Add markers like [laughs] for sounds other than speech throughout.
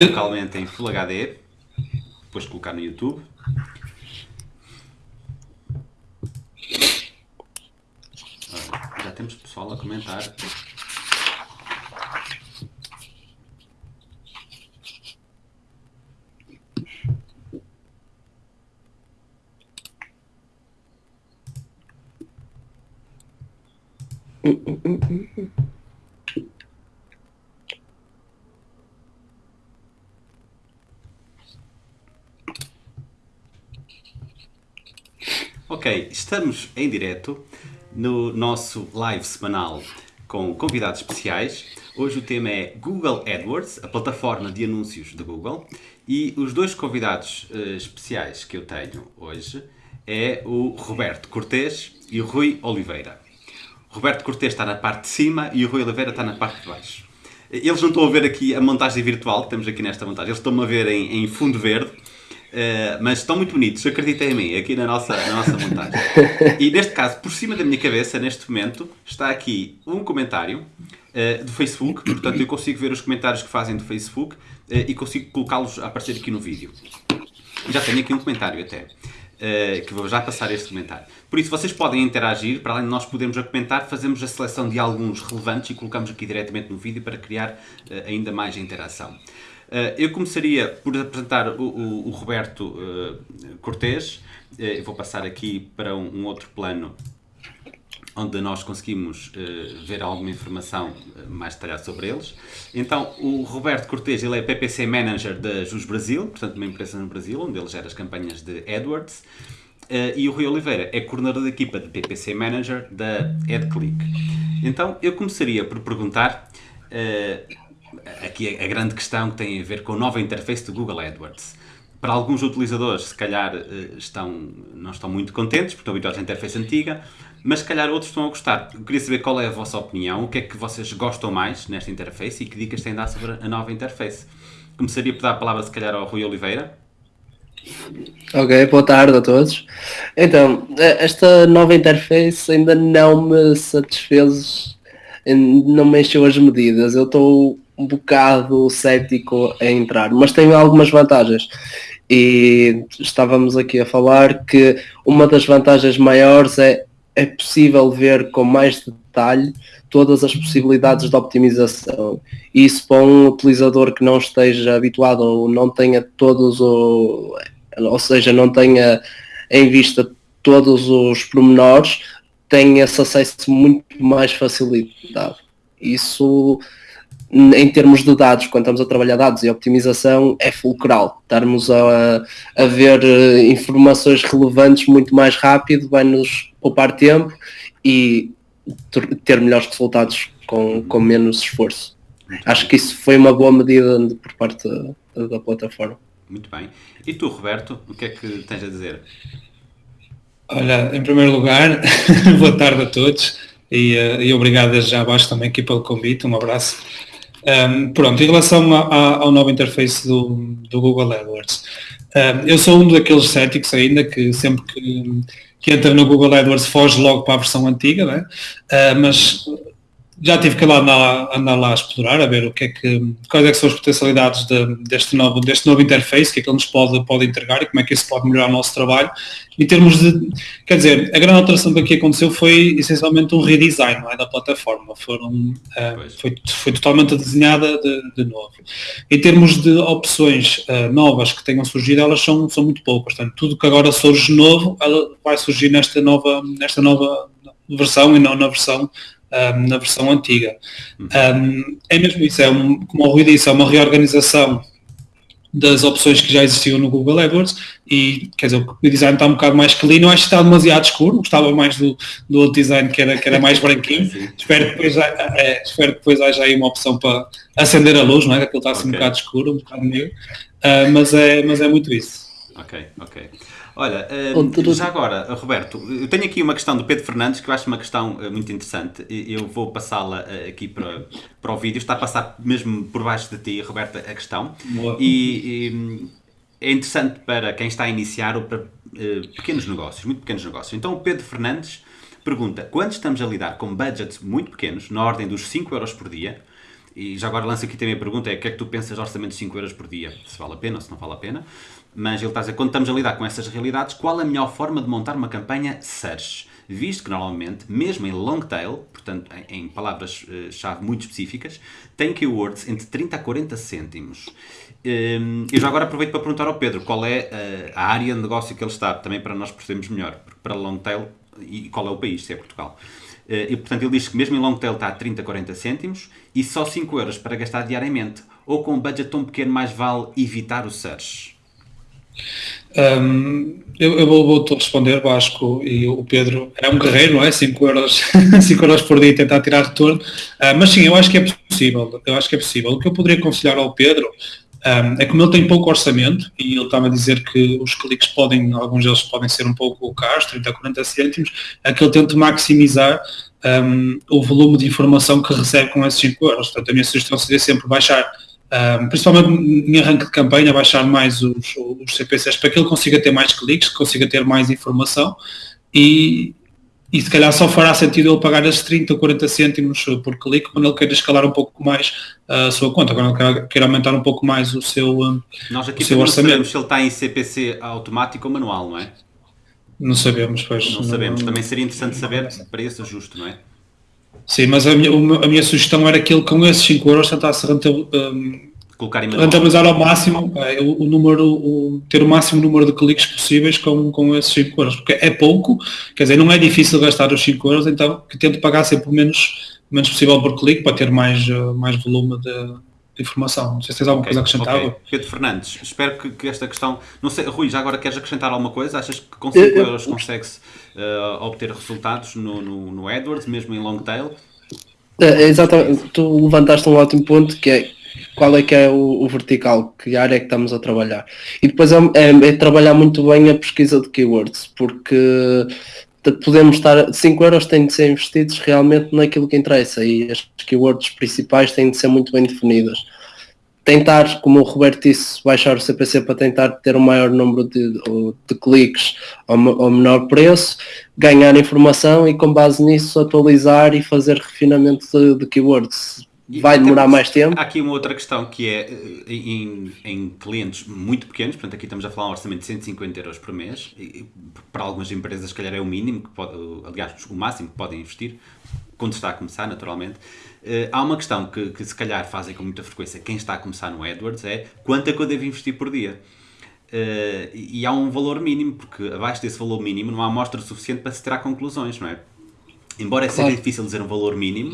localmente em Full HD, depois colocar no YouTube. já temos pessoal a comentar. Ok, estamos em direto no nosso live semanal com convidados especiais. Hoje o tema é Google AdWords, a plataforma de anúncios da Google. E os dois convidados uh, especiais que eu tenho hoje é o Roberto Cortês e o Rui Oliveira. Roberto Cortês está na parte de cima e o Rui Oliveira está na parte de baixo. Eles não estão a ver aqui a montagem virtual que temos aqui nesta montagem, eles estão a ver em, em fundo verde Uh, mas estão muito bonitos, acreditem em mim, aqui na nossa, na nossa montagem. [laughs] E neste caso, por cima da minha cabeça, neste momento, está aqui um comentário uh, do Facebook, portanto eu consigo ver os comentários que fazem do Facebook uh, e consigo colocá-los a aparecer aqui no vídeo. Já tenho aqui um comentário até, que vou já passar este comentário. Por isso, vocês podem interagir, para além de nós podermos a comentar, fazemos a seleção de alguns relevantes e colocamos aqui diretamente no vídeo para criar ainda mais interação. Uh, eu começaria por apresentar o, o, o Roberto uh, Cortês. Uh, vou passar aqui para um, um, outro plano onde nós conseguimos uh, ver alguma informação mais detalhada sobre eles. Então, o Roberto Cortês ele é PPC Manager da Jus Brasil, portanto uma empresa no Brasil, onde ele gera as campanhas de AdWords. e o Rui Oliveira é coordenador da equipa de PPC Manager da AdClick. Então, eu começaria por perguntar aqui a grande questão que tem a ver com a nova interface do Google AdWords. Para alguns utilizadores, se calhar, eh, estão, não estão muito contentes, porque estão habituados à interface antiga, mas se calhar outros estão a gostar. Eu queria saber qual é a vossa opinião, o que é que vocês gostam mais nesta interface e que dicas têm a dar sobre a nova interface. Começaria por dar a palavra, se calhar, ao Rui Oliveira. Ok, boa tarde a todos. Então, eh, esta nova interface ainda não me satisfez, não me encheu as medidas. Eu estou um bocado cético a entrar, mas tem algumas vantagens. E estávamos aqui a falar que uma das vantagens maiores é, é possível ver com mais detalhe todas as possibilidades de optimização. Isso para um utilizador que não esteja habituado ou não tenha todos o ou seja, não tenha em vista todos os pormenores, tem esse acesso muito mais facilitado. Isso em termos de dados, quando estamos a trabalhar dados e optimização, é fulcral. Estarmos a, a ver eh, informações relevantes muito mais rápido vai nos poupar tempo e ter melhores resultados com, com menos esforço. Acho que isso foi uma boa medida por parte da, da plataforma. Muito bem. E tu, Roberto, o que é que tens a dizer? Olha, em primeiro lugar, [laughs] boa tarde a todos e, uh, e obrigado já abaixo também aqui pelo convite, um abraço. Um, pronto, em relação a, a, ao novo interface do, do Google AdWords, um, eu sou um daqueles céticos ainda que sempre que, que entra no Google AdWords foge logo para a versão antiga, né? Uh, mas já tive que lá andar, andar, lá a explorar, a ver o que é que, quais é que são as potencialidades de, deste, novo, deste novo interface, o que é que ele nos pode, pode entregar e como é que isso pode melhorar o nosso trabalho. Em termos de, quer dizer, a grande alteração que aqui aconteceu foi essencialmente um redesign é, da plataforma, Foram, uh, foi, foi totalmente desenhada de, de, novo. Em termos de opções uh, novas que tenham surgido, elas são, são muito poucas, portanto, tudo que agora surge novo, ela vai surgir nesta nova, nesta nova versão e não na versão um, na versão antiga. Um, é mesmo isso, é um, como o Rui disse, é uma reorganização das opções que já existiam no Google AdWords e quer dizer, o design está um bocado mais clean, eu acho que está demasiado escuro, gostava mais do, do outro design que era, que era mais branquinho, [laughs] espero que depois, é, espero que depois haja aí uma opção para acender a luz, não é? Aquilo está assim okay. um bocado escuro, um bocado negro, uh, mas, é, mas é muito isso. Ok, ok. Olha, uh, já agora, Roberto, eu tenho aqui uma questão do Pedro Fernandes que eu acho uma questão uh, muito interessante. Eu vou passá-la uh, aqui para, para o vídeo. Está a passar mesmo por baixo de ti, Roberto, a questão. E, e, é interessante para quem está a iniciar ou para pequenos negócios, muito pequenos negócios. Então o Pedro Fernandes pergunta, quando estamos a lidar com budgets muito pequenos, na ordem dos 5 euros por dia, e já agora lanço aqui também a pergunta, é o que é que tu pensas de orçamento de 5 euros por dia? Se vale a pena ou se não vale a pena. Mas ele está a dizer, quando estamos a lidar com essas realidades, qual a melhor forma de montar uma campanha search? Visto que normalmente, mesmo em long tail, portanto em, palavras-chave muito específicas, tem keywords entre 30 a 40 cêntimos. Eu já agora aproveito para perguntar ao Pedro qual é a, a área de negócio que ele está, também para nós percebermos melhor, para long tail e qual é o país, se é Portugal. Uh, e, portanto, ele diz que mesmo em long tail está a 30 a 40 cêntimos e só 5 euros para gastar diariamente. Ou com um budget tão pequeno mais vale evitar o search? Um, eu, eu vou, vou responder, Vasco, e o Pedro é um guerreiro, não é? 5 euros, [laughs] 5 euros por dia tentar tirar retorno. Uh, mas sim, eu acho que é possível. Eu acho que é possível. O que eu poderia aconselhar ao Pedro um, é como ele tem pouco orçamento e ele estava a dizer que os cliques podem, alguns deles podem ser um pouco caros, 30 a 40 cêntimos, é que ele tente maximizar um, o volume de informação que recebe com esses 5 euros. Portanto, a minha sugestão seria sempre baixar, um, principalmente em arranque de campanha, baixar mais os, os CPCs para que ele consiga ter mais cliques, que consiga ter mais informação e, e se calhar só fará sentido ele pagar esses 30 ou 40 cêntimos por clique quando ele queira escalar um pouco mais a sua conta, quando ele queira aumentar um pouco mais o seu, Nós aqui o seu orçamento. se ele está em CPC automático ou manual, não é? Não sabemos, pois. Não, não sabemos. Também seria interessante saber para esse ajuste, não é? Sim, mas a minha, a minha sugestão era que ele com esses 5 euros tentasse um, Colocar em rentabilizar ao máximo é, o, o, número, o, ter o máximo número de cliques possíveis com, com esses 5 euros, porque é pouco, quer dizer, não é difícil gastar os 5 euros, então que tente pagar sempre o menos, menos possível por clique para ter mais, mais volume de, de informação. Não sei se tens alguma okay, coisa acrescentável. Okay. Pedro Fernandes, espero que, que, esta questão. Não sei, Rui, já agora queres acrescentar alguma coisa? Achas que com 5 euros consegue-se uh, obter resultados no, no, no AdWords, mesmo em long tail? É, exatamente, tu levantaste um ótimo ponto que é qual é que é o, o, vertical, que área é que estamos a trabalhar. E depois é, é, é trabalhar muito bem a pesquisa de keywords, porque podemos estar, 5 euros têm de ser investidos realmente naquilo que interessa e as keywords principais têm de ser muito bem definidas. Tentar, como o Roberto disse, baixar o CPC para tentar ter um maior número de, de cliques ao, ao menor preço, ganhar informação e com base nisso atualizar e fazer refinamento de, de keywords vai demorar temos, mais tempo. Há aqui uma outra questão que é eh, em, em, clientes muito pequenos, portanto aqui estamos a falar um orçamento de 150 euros por mês, e para algumas empresas se calhar é o mínimo, que pode, aliás o máximo que podem investir, quando está a começar naturalmente. Uh, há uma questão que, que se calhar fazem com muita frequência quem está a começar no AdWords é quanto é que eu devo investir por dia? Uh, e há um valor mínimo, porque abaixo desse valor mínimo não há amostra suficiente para se tirar conclusões, não é? Embora seja difícil dizer um valor mínimo,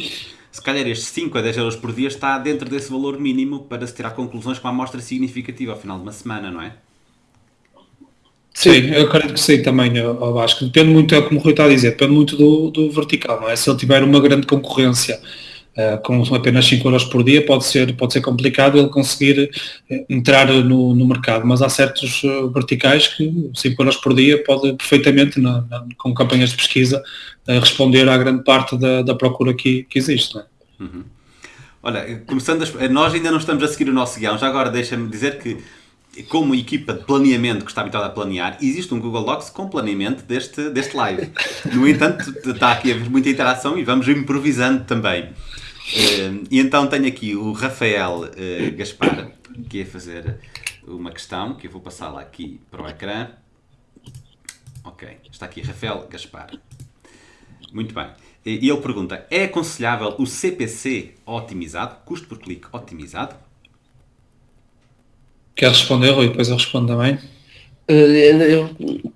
se calhar estes 5 a 10 euros por dia está dentro desse valor mínimo para se tirar conclusões com uma amostra significativa ao final de uma semana, não é? Sim, eu acredito que sim também, ao Vasco. Depende muito, é como o Rui está a dizer, depende muito do, do vertical, não é? Se ele tiver uma grande concorrência uh, com apenas 5 euros por dia, pode ser, pode ser complicado ele conseguir eh, entrar no, no mercado, mas há certos uh, verticais que 5 euros por dia pode perfeitamente, na, na, com campanhas de pesquisa, uh, responder à grande parte da, da procura que, que existe. É? Uhum. Olha, começando nós ainda não estamos a seguir o nosso guião, já agora deixa-me dizer que como equipa de planeamento que está habituada a planear, existe um Google Docs com planeamento deste, deste live. No entanto, está aqui a haver muita interação e vamos improvisando também. Uh, e então tenho aqui o Rafael uh, Gaspar, que é fazer uma questão, que eu vou passá-la aqui para o ecrã. Ok, está aqui Rafael Gaspar. Muito bem. E ele pergunta, é aconselhável o CPC otimizado, custo por clique otimizado? Quer responder, Rui? Depois eu respondo também. Eh, eu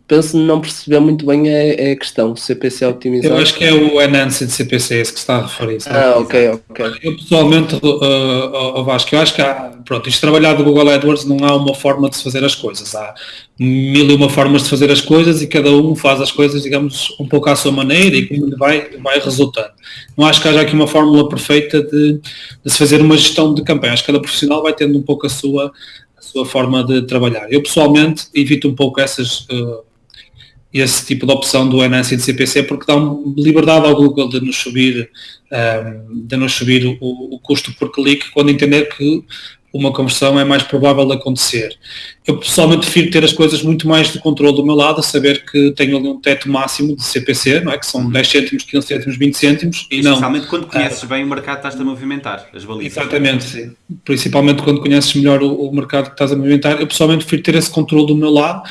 penso não perceber muito bem a, a questão, CPC otimizado. Eu acho que é o Enhanced CPC esse que está a referir. Ah, ok, ok. Eu pessoalmente, uh, Vasco, eu acho que há, pronto, isto trabalhar do Google AdWords não há uma forma de se fazer as coisas. Há mil e uma formas de fazer as coisas e cada um faz as coisas, digamos, um pouco à sua maneira e como vai, vai resultando. Não acho que haja aqui uma fórmula perfeita de, de se fazer uma gestão de campanha. Acho que cada profissional vai tendo um pouco a sua sua forma de trabalhar. Eu pessoalmente evito um pouco essas, uh, esse tipo de opção do NS e do CPC porque dá liberdade ao Google de nos subir, um, eh, de nos subir o, o, custo por clique quando entender que uma conversão é mais provável de acontecer. Eu pessoalmente prefiro ter as coisas muito mais de controle do meu lado, saber que tenho ali um teto máximo de CPC, não é? que são 10 cêntimos, 15 cêntimos, 20 cêntimos. E não, quando conheces uh, bem o mercado que estás a movimentar, as balizas. Exatamente, sim. Principalmente quando conheces melhor o, o, mercado que estás a movimentar. Eu pessoalmente prefiro ter esse controle do meu lado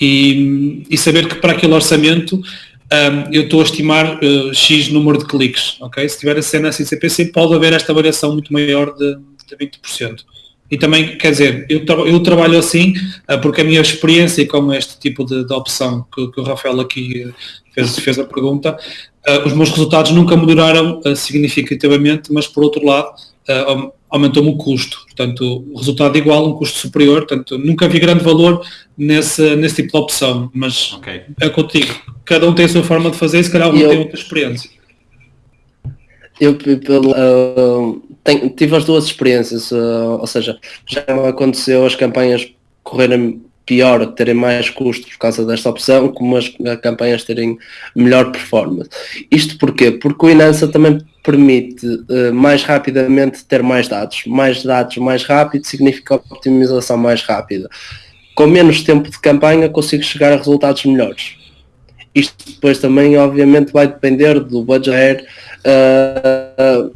e, e saber que para aquele orçamento um, eu estou a estimar uh, X número de cliques, ok? Se tiver a cena assim CPC pode haver esta variação muito maior de, de 20%. E também, quer dizer, eu, tra eu trabalho assim uh, porque a minha experiência com este tipo de, de opção que, que, o Rafael aqui fez, fez a pergunta, uh, os meus resultados nunca melhoraram significativamente, mas por outro lado aumentou-me o custo. Portanto, o resultado é igual, um custo superior. Portanto, nunca vi grande valor nesse, nesse tipo de opção. Mas okay. é contigo. Cada um tem a sua forma de fazer e se calhar um eu, tem outra experiência. Eu uh, tenho, tive as duas experiências, uh, ou seja, já aconteceu as campanhas correrem pior, terem mais custos por causa desta opção, como as campanhas terem melhor performance. Isto porquê? Porque o Inansa também permite uh, mais rapidamente ter mais dados. Mais dados mais rápido significa optimização mais rápida. Com menos tempo de campanha consigo chegar a resultados melhores. Isto depois também obviamente vai depender do budget uh,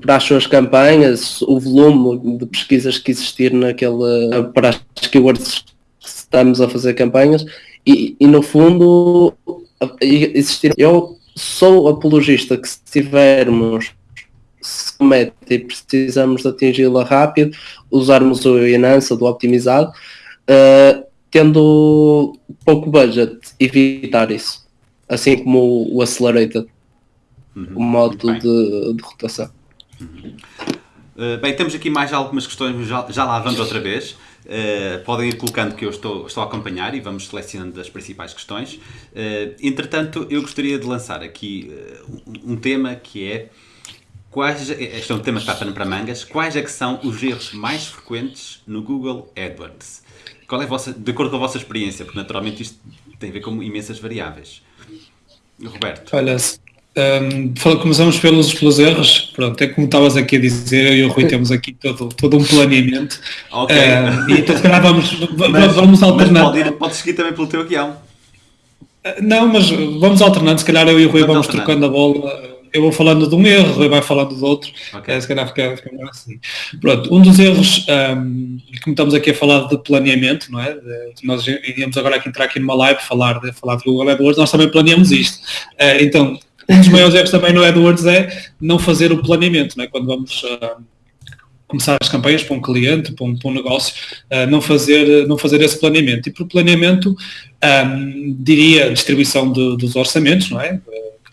para as suas campanhas, o volume de pesquisas que existir naquele, para as keywords que estamos a fazer campanhas e, e no fundo existir. Eu sou apologista que se tivermos se e precisamos de atingi-la rápido, usarmos o Enança do optimizado, uh, tendo pouco budget, evitar isso. Assim como o, Accelerated uhum. o modo de, de, rotação. Uhum. Uh, bem, temos aqui mais algumas questões, já, já lá vamos outra vez. Uh, podem ir colocando que eu estou, estou a acompanhar e vamos selecionando as principais questões. Uh, entretanto, eu gostaria de lançar aqui um, um, tema que é quais, este é um tema que está para mangas, quais é que são os erros mais frequentes no Google AdWords? Qual é a vossa, de acordo com a vossa experiência, porque naturalmente isto tem a ver com imensas variáveis. Roberto. Olha, um, começamos pelos, pelos erros. Pronto, é como estavas aqui a dizer, eu e o Rui temos aqui todo, todo um planeamento. Ok. Uh, e então se calhar vamos, mas, vamos alternando. Mas pode, pode seguir também pelo teu guião. Uh, não, mas vamos alternando, se calhar eu e o Rui vamos, vamos trocando a bola. Eu vou falando de um erro, Rui vai falando do outro. Okay. É, se calhar fica, fica melhor assim. Pronto, um dos erros, um, como estamos aqui a falar de planeamento, não é? De, nós iríamos agora aqui entrar aqui numa live falar de, falar de Google AdWords, nós também planeamos isto. Uh, então, um dos maiores erros também no AdWords é não fazer o planeamento, é? quando vamos uh, começar as campanhas para um cliente, para um, para um negócio, uh, não, fazer, não fazer esse planeamento. E por planeamento, um, diria distribuição de, dos orçamentos, não é?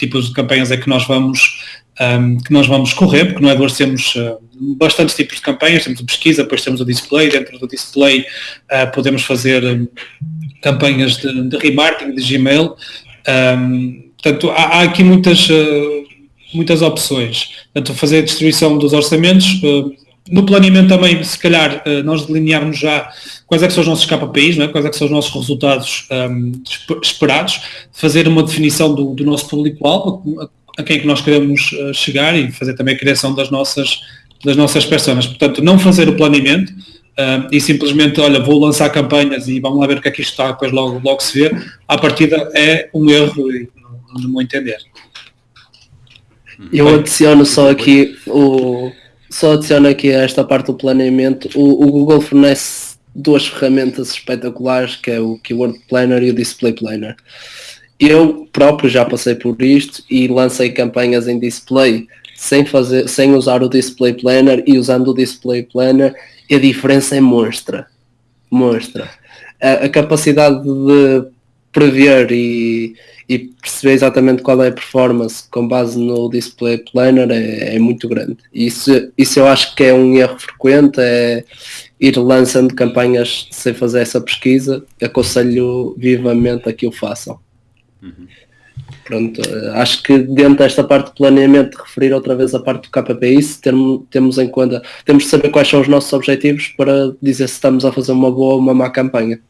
Tipos de campanhas é que nós vamos um, que nós vamos correr, porque no AdWords temos uh, bastantes tipos de campanhas, temos a pesquisa, depois temos o display, dentro do display uh, podemos fazer um, campanhas de, de remarketing, de Gmail, um, Portanto, há, há aqui muitas, uh, muitas opções. Portanto, fazer a distribuição dos orçamentos, uh, no planeamento também, se calhar, uh, nós delinearmos já quais é que são os nossos KPIs, não é? quais é que são os nossos resultados um, esperados, fazer uma definição do, do nosso público-alvo, a, quem é que nós queremos chegar e fazer também a criação das nossas, das nossas personas. Portanto, não fazer o planeamento, Uh, e simplesmente, olha, vou lançar campanhas e vamos lá ver o que é que isto está, depois logo, logo se vê, à partida é um erro no meu entender. Eu adiciono só aqui o só adiciono aqui esta parte do planeamento. O, o, Google fornece duas ferramentas espetaculares que é o Keyword Planner e o Display Planner. Eu próprio já passei por isto e lancei campanhas em display sem fazer, sem usar o Display Planner e usando o Display Planner a diferença é monstra. Monstra. A, a capacidade de prever e, e perceber exatamente qual é a performance com base no display planner é, é, muito grande. Isso, isso eu acho que é um erro frequente, é ir lançando campanhas sem fazer essa pesquisa. Aconselho vivamente a que o façam. Uhum. Pronto, acho que dentro desta parte de planeamento, referir outra vez a parte do KPI, temos em conta, temos de saber quais são os nossos objetivos para dizer se estamos a fazer uma boa ou uma má campanha.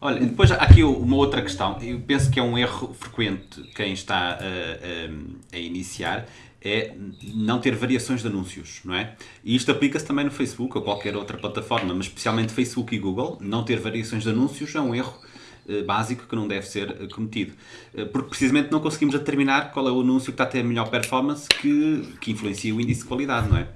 Olha, depois aqui uma outra questão. Eu penso que é um erro frequente quem está a, a, a iniciar, é não ter variações de anúncios, não é? E isto aplica-se também no Facebook ou qualquer outra plataforma, mas especialmente Facebook e Google, não ter variações de anúncios é um erro eh, básico que não deve ser eh, cometido. Eh, porque precisamente não conseguimos determinar qual é o anúncio que está a ter a melhor performance que, que influencia o índice de qualidade, não é?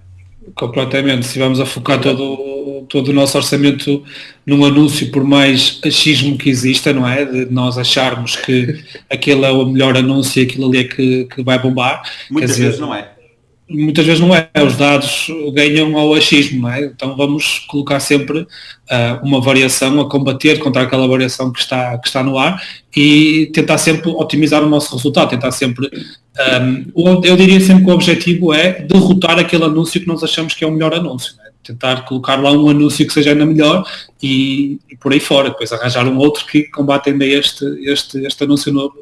Completamente. Se vamos a focar todo, todo o nosso orçamento num anúncio, por mais achismo que exista, não é? De nós acharmos que aquele é o melhor anúncio e aquilo ali é que, que vai bombar. Muitas vezes não é. Muitas vezes não é. Os dados ganham ao achismo, não é? Então vamos colocar sempre uh, uma variação a combater contra aquela variação que está, que está no ar e tentar sempre otimizar o nosso resultado, tentar sempre um, eu diria sempre que o objetivo é derrotar aquele anúncio que nós achamos que é o melhor anúncio. Né? Tentar colocar lá um anúncio que seja ainda melhor e, e, por aí fora, depois arranjar um outro que combate ainda este, este, este anúncio novo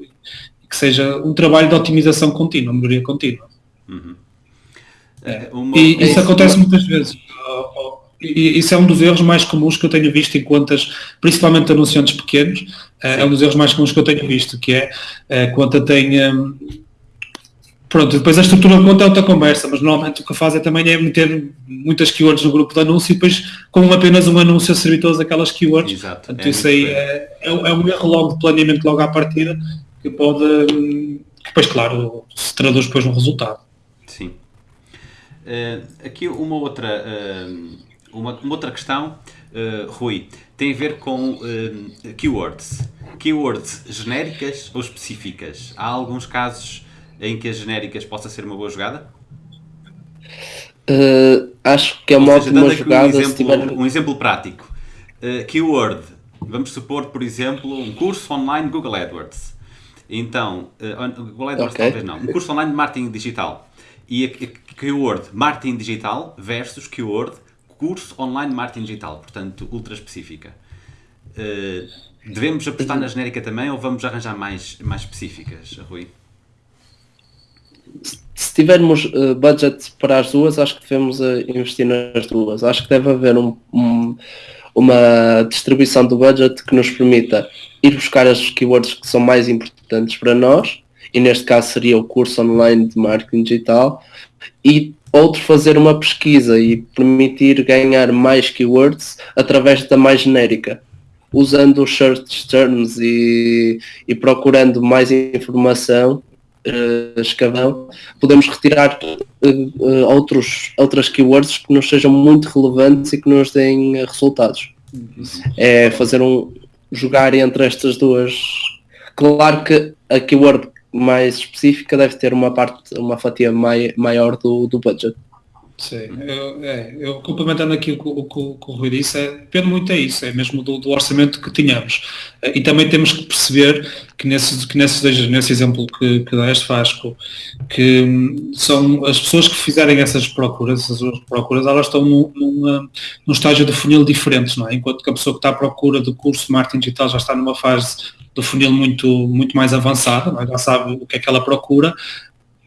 que seja um trabalho de otimização contínua, melhoria contínua. Uhum. É, uma... E isso acontece muitas vezes. E isso é um dos erros mais comuns que eu tenho visto em contas, principalmente anunciantes pequenos, é, é um dos erros mais comuns que eu tenho visto, que é a conta tem um, Pronto, depois a estrutura de conta é outra conversa, mas normalmente o que faz é também é meter muitas keywords no grupo de anúncio e depois com apenas um anúncio a servir todas aquelas keywords. Exato. Portanto, é isso aí é, é, é, um erro logo de planeamento logo à partida que pode, que depois claro, se traduz depois no resultado. Uh, aqui uma outra, uh, uma, uma, outra questão, uh, Rui, tem a ver com keywords. Keywords genéricas ou específicas? Há alguns casos em que as genéricas possa ser uma boa jogada? Acho que é uma ótima jogada. Um exemplo, tiver... um exemplo prático. Keyword. Vamos supor, por exemplo, um curso online Google AdWords. Então, Google AdWords okay. talvez não. Um curso online de marketing digital. E a, keyword marketing digital versus keyword curso online marketing digital. Portanto, ultra específica. Uh, devemos apostar na genérica também ou vamos arranjar mais, mais específicas, Rui? se tivermos uh, budget para as duas, acho que devemos uh, investir nas duas. Acho que deve haver um, um, uma distribuição do budget que nos permita ir buscar as keywords que são mais importantes para nós, e neste caso seria o curso online de marketing digital, e outro fazer uma pesquisa e permitir ganhar mais keywords através da mais genérica usando os search terms e, e procurando mais informação uh, escavão, podemos retirar uh, uh, outros, outras keywords que nos sejam muito relevantes e que nos deem resultados. É fazer um jogar entre estas duas. Claro que a keyword mais específica deve ter uma parte, uma fatia mai, maior do, do budget. Sim, eu, é, eu complementando aqui o que o, o, o, Rui disse, é, depende muito é isso, é mesmo do, do, orçamento que tínhamos. E também temos que perceber que nesse, que nesse, nesse exemplo que, que deste, Vasco, que hum, são as pessoas que fizerem essas procuras, essas procuras, elas estão num, num, num estágio de funil diferente, não é? Enquanto que a pessoa que está à procura do curso de marketing digital já está numa fase do funil muito, muito mais avançada, é? já sabe o que é que ela procura,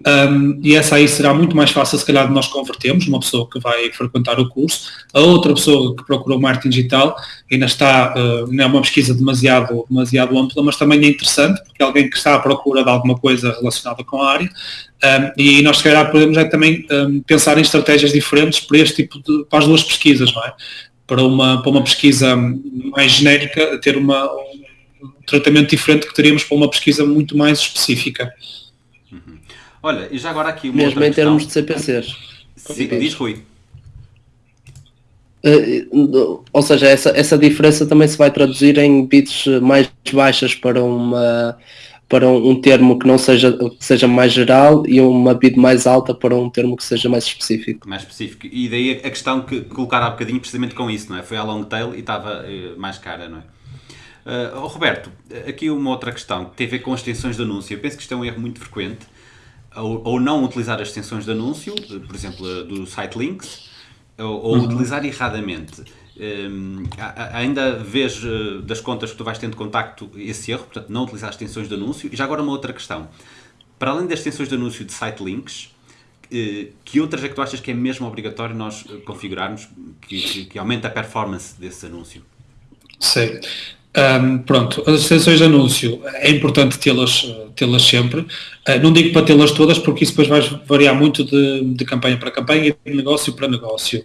um, e essa aí será muito mais fácil, se calhar, de nós convertermos, uma pessoa que vai frequentar o curso. A outra pessoa que procurou marketing digital ainda está, uh, não é uma pesquisa demasiado, demasiado ampla, mas também é interessante, porque é alguém que está à procura de alguma coisa relacionada com a área. Um, e nós, se calhar, podemos é também um, pensar em estratégias diferentes para este tipo de, para as duas pesquisas, não é? Para uma, para uma pesquisa mais genérica, ter uma, um tratamento diferente que teríamos para uma pesquisa muito mais específica. Olha, e já agora aqui uma Mesmo em termos de CPCs. Sim, diz Rui. Uh, ou seja, essa, essa diferença também se vai traduzir em bits mais baixas para uma para um, um, termo que não seja que seja mais geral e uma bit mais alta para um termo que seja mais específico. Mais específico. E daí a questão que colocar há bocadinho precisamente com isso, não é? Foi a long tail e estava uh, mais cara, não é? Uh, Roberto, aqui uma outra questão que tem a ver com as extensões de anúncio. Eu penso que isto é um erro muito frequente ou, ou não utilizar as extensões de anúncio, por exemplo, do site links, ou, ou uhum. utilizar erradamente. Um, ainda vês uh, das contas que tu vais tendo contacto esse erro, portanto, não utilizar as extensões de anúncio. E já agora uma outra questão. Para além das extensões de anúncio de site links, uh, que outras é que tu achas que é mesmo obrigatório nós configurarmos que, que, que aumenta a performance desse anúncio? Sim. Um, pronto, as extensões de anúncio é importante tê-las tê sempre. Uh, não digo para tê-las todas porque isso depois vai variar muito de, de campanha para campanha e de negócio para negócio.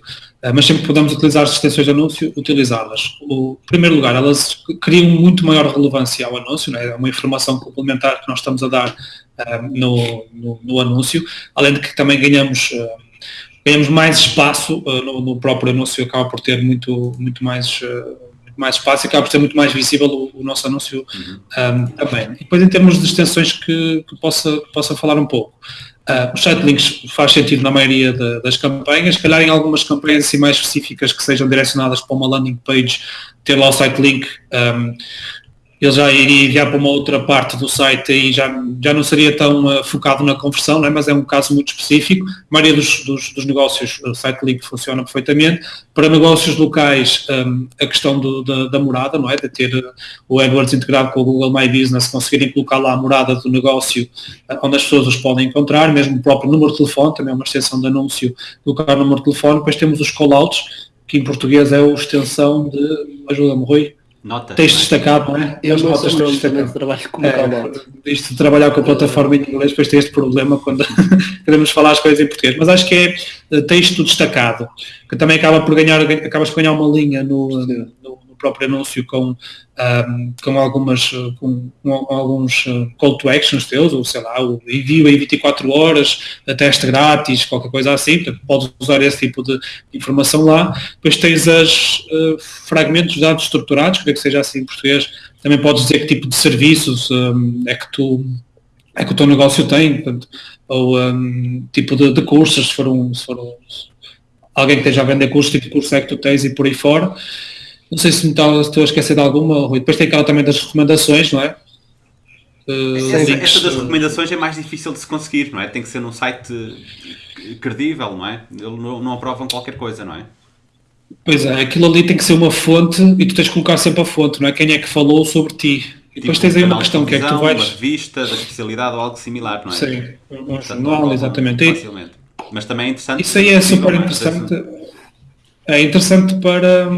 Uh, mas sempre que podemos utilizar as extensões de anúncio, utilizá-las. Em primeiro lugar, elas criam muito maior relevância ao anúncio, é? é uma informação complementar que nós estamos a dar uh, no, no, no, anúncio, além de que também ganhamos ganhamos mais espaço no, no, próprio anúncio, acaba por ter muito, muito mais mais espaço e acaba por ser muito mais visível o, o nosso anúncio uhum. um, também. E depois em termos de extensões que, que possa, que possa falar um pouco. Uh, os site links faz sentido na maioria de, das campanhas, se calhar em algumas campanhas assim mais específicas que sejam direcionadas para uma landing page, ter lá o site link um, ele já iria enviar para uma outra parte do site e já, já não seria tão uh, focado na conversão, é? mas é um caso muito específico. A maioria dos, dos, dos negócios, o site link funciona perfeitamente. Para negócios locais, um, a questão do, da, da, morada, não é? De ter uh, o AdWords integrado com o Google My Business, conseguirem colocar lá a morada do negócio uh, onde as pessoas os podem encontrar, mesmo o próprio número de telefone, também é uma extensão de anúncio, colocar o número de telefone. Depois temos os callouts, que em português é a extensão de, ajuda-me Rui, Nota. Texto destacado, não é? Eu As não notas sou de trabalho com é, Isto de trabalhar com a plataforma em inglês, depois tem este problema quando [laughs] queremos falar as coisas em português. Mas acho que é eh, texto destacado, que também acaba por ganhar, acabas por ganhar uma linha no, próprio anúncio com, um, com algumas com, com, alguns uh, call to actions teus, ou sei lá, o envio em 24 horas, teste grátis, qualquer coisa assim, portanto, podes usar esse tipo de informação lá. Depois tens as uh, fragmentos de dados estruturados, creio que seja assim em português, também podes dizer que tipo de serviços um, é que tu é que o teu negócio tem, portanto, ou um, tipo de, de cursos, se for, um, se for um, alguém que esteja a vender cursos, tipo de curso é que tu tens e por aí fora. Não sei se me estou a esquecer de alguma, Rui. Depois tem aquela também das recomendações, não é? Uh, essa, essa, das recomendações é mais difícil de se conseguir, não é? Tem que ser num site credível, não é? Eles não, não aprovam qualquer coisa, não é? Pois é, aquilo ali tem que ser uma fonte e tu tens que colocar sempre a fonte, não é? Quem é que falou sobre ti? E depois tipo tens aí uma questão que é que tu vais. Uma revista da especialidade ou algo similar, não é? Sim, um jornal, exatamente. Facilmente. Mas também é interessante. Isso aí é super interessante é interessante para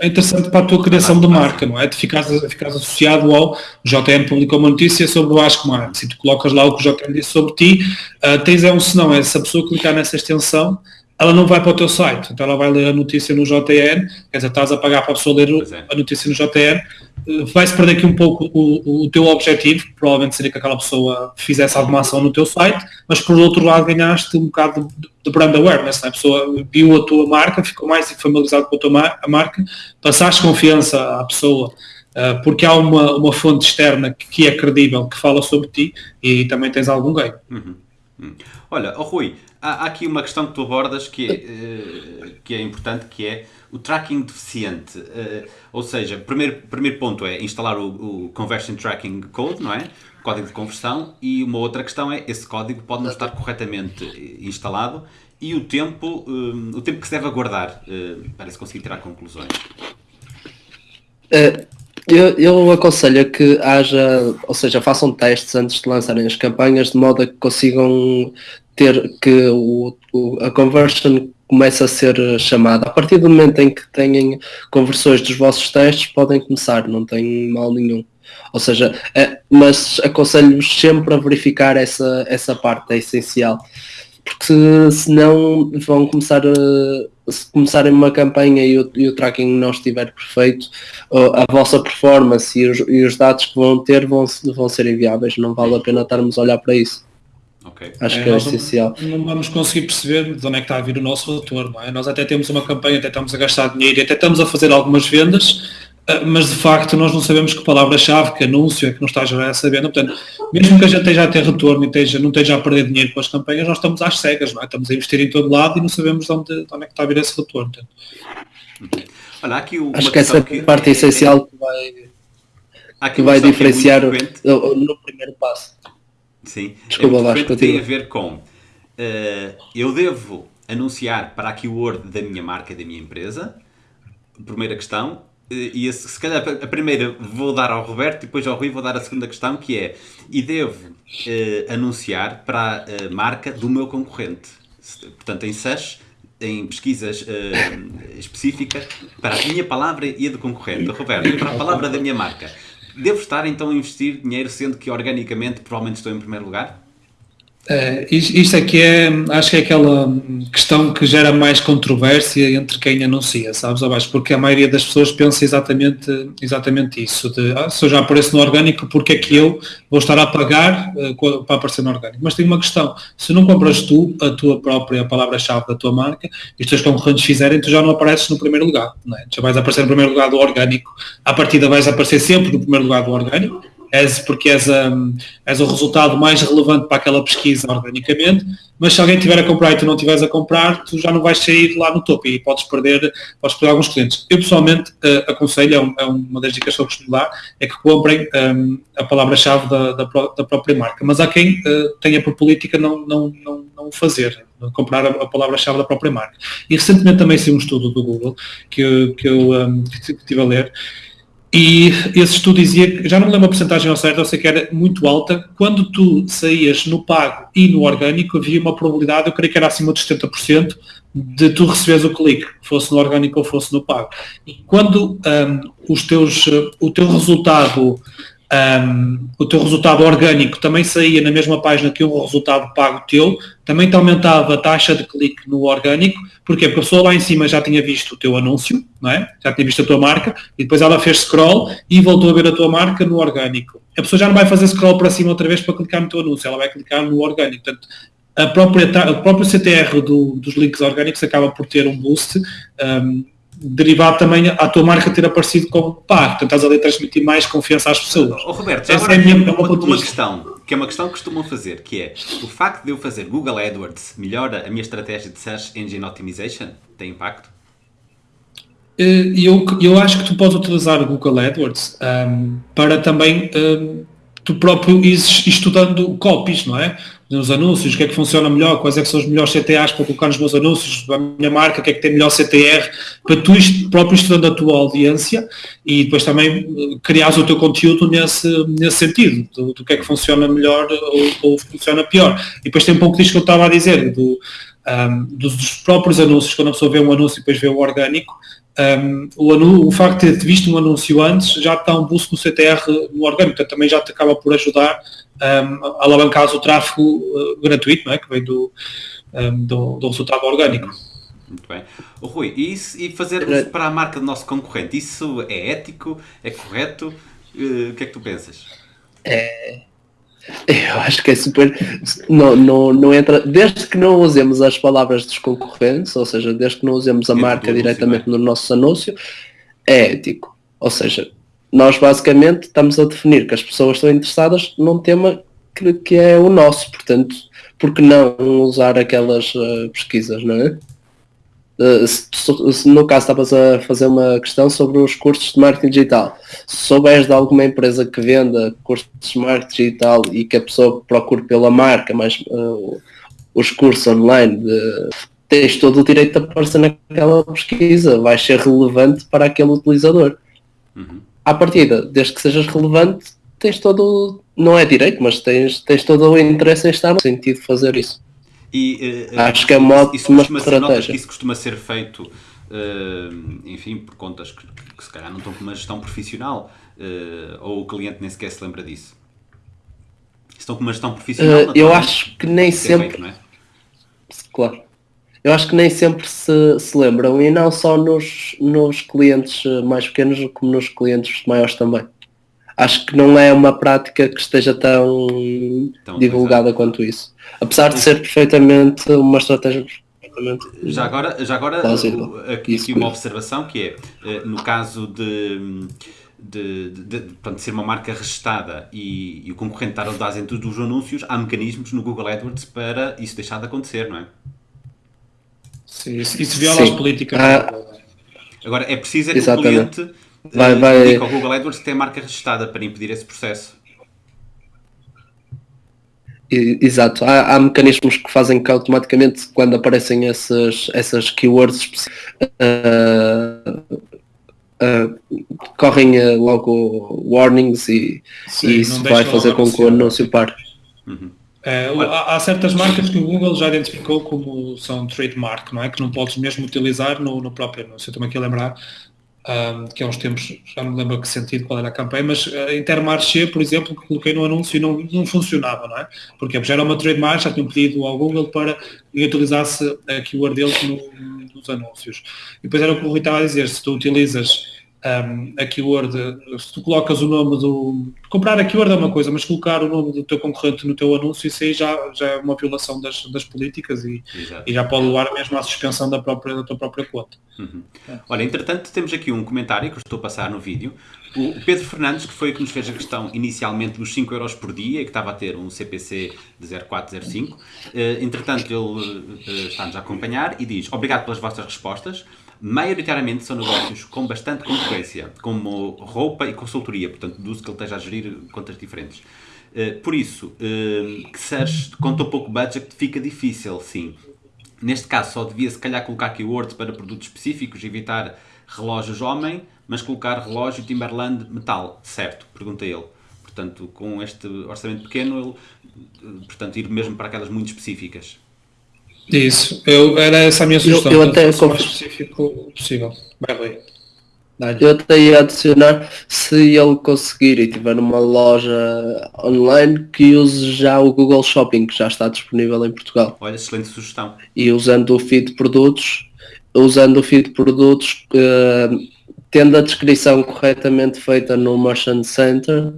é interessante para a tua criação de marca, não é? De ficares, ficares associado ao JN publicou uma notícia sobre o Ask Mark. Se tu colocas lá o que o JN disse sobre ti, uh, tens é um senão, é se a pessoa clicar nessa extensão, ela não vai para o teu site, então ela vai ler a notícia no JN, quer dizer, estás a pagar para a pessoa ler é. a notícia no JN, eh, vai-se perder aqui um pouco o, o, teu objetivo, provavelmente seria que aquela pessoa fizesse alguma ação no teu site, mas por outro lado ganhaste um bocado de, de brand awareness, né? a pessoa viu a tua marca, ficou mais familiarizado com a tua a marca, passaste confiança à pessoa, uh, porque há uma, uma fonte externa que, que, é credível, que fala sobre ti e também tens algum ganho. Uhum. Uhum. Olha, oh Rui, há, aqui uma questão que tu abordas que é, uh, que é importante, que é o tracking deficiente. Uh, ou seja, primeiro, primeiro ponto é instalar o, o, Conversion Tracking Code, não é? Código de conversão. E uma outra questão é, esse código pode não estar corretamente instalado e o tempo, um, o tempo que se deve aguardar uh, para se conseguir tirar conclusões. Eu, eu aconselho que haja, ou seja, façam testes antes de lançarem as campanhas de modo a que consigam ter que o, o, a conversion comece a ser chamada. A partir do momento em que têm conversões dos vossos testes, podem começar, não tem mal nenhum. Ou seja, é, mas aconselho-vos sempre a verificar essa, essa parte, é essencial. Porque senão vão começar a, se começarem uma campanha e o, e o tracking não estiver perfeito, a vossa performance e os, e os dados que vão ter vão, vão ser inviáveis. Não vale a pena estarmos a olhar para isso. Okay. Acho é, que é essencial. Não, não, vamos conseguir perceber de onde é que está a vir o nosso retorno. É? Nós até temos uma campanha, até estamos a gastar dinheiro, até estamos a fazer algumas vendas, mas de facto nós não sabemos que palavra-chave, que anúncio é que nos está a gerar essa venda. Portanto, mesmo que a gente esteja a ter retorno e esteja, não esteja a perder dinheiro com as campanhas, nós estamos às cegas, não é? estamos a investir em todo lado e não sabemos de onde, de onde é que está a vir esse retorno. Olha, aqui uma Acho que essa que parte é, essencial que vai, que vai diferenciar que é no, no primeiro passo. Sim, Desculpa, é Vasco, tem a ver com uh, eu devo anunciar para a keyword da minha marca, da minha empresa, primeira questão, e se calhar a primeira vou dar ao Roberto e depois ao Rui vou dar a segunda questão que é e devo uh, anunciar para a marca do meu concorrente portanto em SES em pesquisas específicas para a minha palavra e a do concorrente. Roberto, para a palavra da minha marca. Devo estar então a investir dinheiro, sendo que organicamente provavelmente estou em primeiro lugar? É, isto aqui é, acho que é aquela questão que gera mais controvérsia entre quem anuncia, sabes, abaixo, porque a maioria das pessoas pensa exatamente, exatamente isso, de ah, se eu já apareço no orgânico, porque é que eu vou estar a pagar uh, para aparecer no orgânico? Mas tem uma questão, se não compras tu a tua própria palavra-chave da tua marca e os teus concorrentes fizerem, tu já não apareces no primeiro lugar, não é? já vais aparecer no primeiro lugar do orgânico, à partida vais aparecer sempre no primeiro lugar do orgânico, és porque és, és o resultado mais relevante para aquela pesquisa organicamente, mas se alguém tiver a comprar e tu não estiveres a comprar, tu já não vais sair lá no topo e podes perder, podes perder alguns clientes. Eu pessoalmente uh, aconselho, é, um, é, uma das dicas que eu costumo dar, é que comprem um, a palavra-chave da, da, da, própria marca. Mas há quem uh, tenha por política não, não, não, não fazer, comprar a, palavra-chave da própria marca. E recentemente também saiu um estudo do Google que, eu, que eu um, que estive a ler, e esse estudo dizia já não me lembro a porcentagem ao certo, eu sei que era muito alta, quando tu saías no pago e no orgânico havia uma probabilidade, eu creio que era acima de 70%, de tu receberes o clique, fosse no orgânico ou fosse no pago. E quando um, os teus, o teu resultado um, o teu resultado orgânico também saía na mesma página que o resultado pago teu, também te aumentava a taxa de clique no orgânico, porque a pessoa lá em cima já tinha visto o teu anúncio, não é? já tinha visto a tua marca, e depois ela fez scroll e voltou a ver a tua marca no orgânico. A pessoa já não vai fazer scroll para cima outra vez para clicar no teu anúncio, ela vai clicar no orgânico. Portanto, a própria, o próprio CTR do, dos links orgânicos acaba por ter um boost um, derivado também a tua marca ter aparecido como pá, portanto estás ali a transmitir mais confiança às pessoas. Oh, Roberto, já agora é minha, uma, uma questão, que é uma questão que costumam fazer, que é o facto de eu fazer Google AdWords melhora a minha estratégia de Search Engine Optimization? Tem impacto? Eh, eu, eu acho que tu podes utilizar o Google AdWords um, para também um, tu próprio ires estudando copies, não é? Nos anúncios, o que é que funciona melhor, quais é que são os melhores CTAs para colocar nos meus anúncios, a minha marca, o que é que tem melhor CTR, para tu próprio estudando a tua audiência e depois também eh, criares o teu conteúdo nesse, nesse sentido, do, do que é que funciona melhor ou, ou, funciona pior. E depois tem um pouco disto que eu estava a dizer, do, um, dos, dos, próprios anúncios, quando a pessoa vê um anúncio e depois vê o orgânico, um, o, o, facto de ter visto um anúncio antes já está um boost no CTR no orgânico, portanto também já te acaba por ajudar um, alavancar o tráfego uh, gratuito, não é? que vem do, um, do, do, resultado orgânico. Muito bem. O Rui, e, isso, e fazer para a marca do nosso concorrente, isso é ético? É correto? Uh, o que é que tu pensas? É, eu acho que é super. Não, não, não entra. Desde que não usemos as palavras dos concorrentes, ou seja, desde que não usemos a marca diretamente é? no nosso anúncio, é ético. Ou seja, nós basicamente estamos a definir que as pessoas estão interessadas num tema que, que é o nosso, portanto, por que não usar aquelas uh, pesquisas, não é? Uh, se, se, no caso estavas a fazer uma questão sobre os cursos de marketing digital, se souberes de alguma empresa que venda cursos de marketing digital e que a pessoa procure pela marca, mas uh, os cursos online, de, tens todo o direito de aparecer naquela pesquisa, vai ser relevante para aquele utilizador. Uhum à partida, desde que sejas relevante, tens todo, não é direito, mas tens, tens todo o interesse em estar no sentido de fazer isso. E, uh, Acho que é uma ótima estratégia. Que isso costuma ser feito, uh, enfim, por contas que, que, se calhar não estão com uma gestão profissional, uh, ou o cliente nem sequer se lembra disso. Estão com uma gestão profissional? eu acho que nem sempre. Feito, é? Claro eu acho que nem sempre se, se lembram, e não só nos, nos clientes mais pequenos, como nos clientes maiores também. Acho que não é uma prática que esteja tão, tão divulgada quanto isso. Apesar de ser perfeitamente uma estratégia perfeitamente. Já agora, já agora aqui, aqui uma observação que é, eh, no caso de, de, de, de, de ser uma marca registada e, e o concorrente estar a usar dentro dos anúncios, há mecanismos no Google AdWords para isso deixar de acontecer, não é? Sim, isso, viola Sim. as políticas. Ah, Agora, é preciso é que exatamente. o cliente vai, vai... indique ao Google AdWords que tem a marca registrada para impedir esse processo. Exato, há, há, mecanismos que fazem que automaticamente quando aparecem essas, essas keywords uh, uh, correm uh, logo warnings e, Sim, e isso vai fazer com que o anúncio pare. Uhum. É, há, há, certas marcas que o Google já identificou como são trademark, não é? Que não podes mesmo utilizar no, no próprio anúncio. Eu estou aqui a lembrar um, que há uns tempos, já não me lembro que sentido, qual era a campanha, mas a uh, Intermarché, por exemplo, que coloquei no anúncio e não, não funcionava, não é? Porque já era uma trademark, já tinham pedido ao Google para que utilizasse a keyword deles no, nos anúncios. E depois era o que o Rui estava a dizer, se tu utilizas um, a keyword, se tu colocas o nome do. Comprar a keyword é uma coisa, mas colocar o nome do teu concorrente no teu anúncio, isso aí já, já é uma violação das, das políticas e, e já pode levar mesmo à suspensão da, própria, da tua própria conta. Uhum. É. Olha, entretanto, temos aqui um comentário que eu estou a passar no vídeo. O Pedro Fernandes, que foi o que nos fez a questão inicialmente dos 5 euros por dia, que estava a ter um CPC de 0405, uh, entretanto ele uh, está-nos a acompanhar e diz, obrigado pelas vossas respostas, maioritariamente são negócios com bastante concorrência, como roupa e consultoria, portanto, deduzo que ele esteja a gerir contas diferentes. Uh, por isso, uh, que seres com tão pouco budget fica difícil, sim. Neste caso, só devia se calhar colocar keywords para produtos específicos, evitar relógios homem, mas colocar relógio Timberland metal, certo? Pergunta ele. Portanto, com este orçamento pequeno, ele, eh, portanto, ir mesmo para aquelas muito específicas. Isso, eu, era essa a minha sugestão. Eu, eu até o mais específico possível. Vai, Eu até ia adicionar, se ele conseguir e tiver uma loja online, que use já o Google Shopping, que já está disponível em Portugal. Olha, excelente sugestão. E usando o feed de produtos, usando o feed de produtos, uh, tendo a descrição corretamente feita no Merchant Center, uh,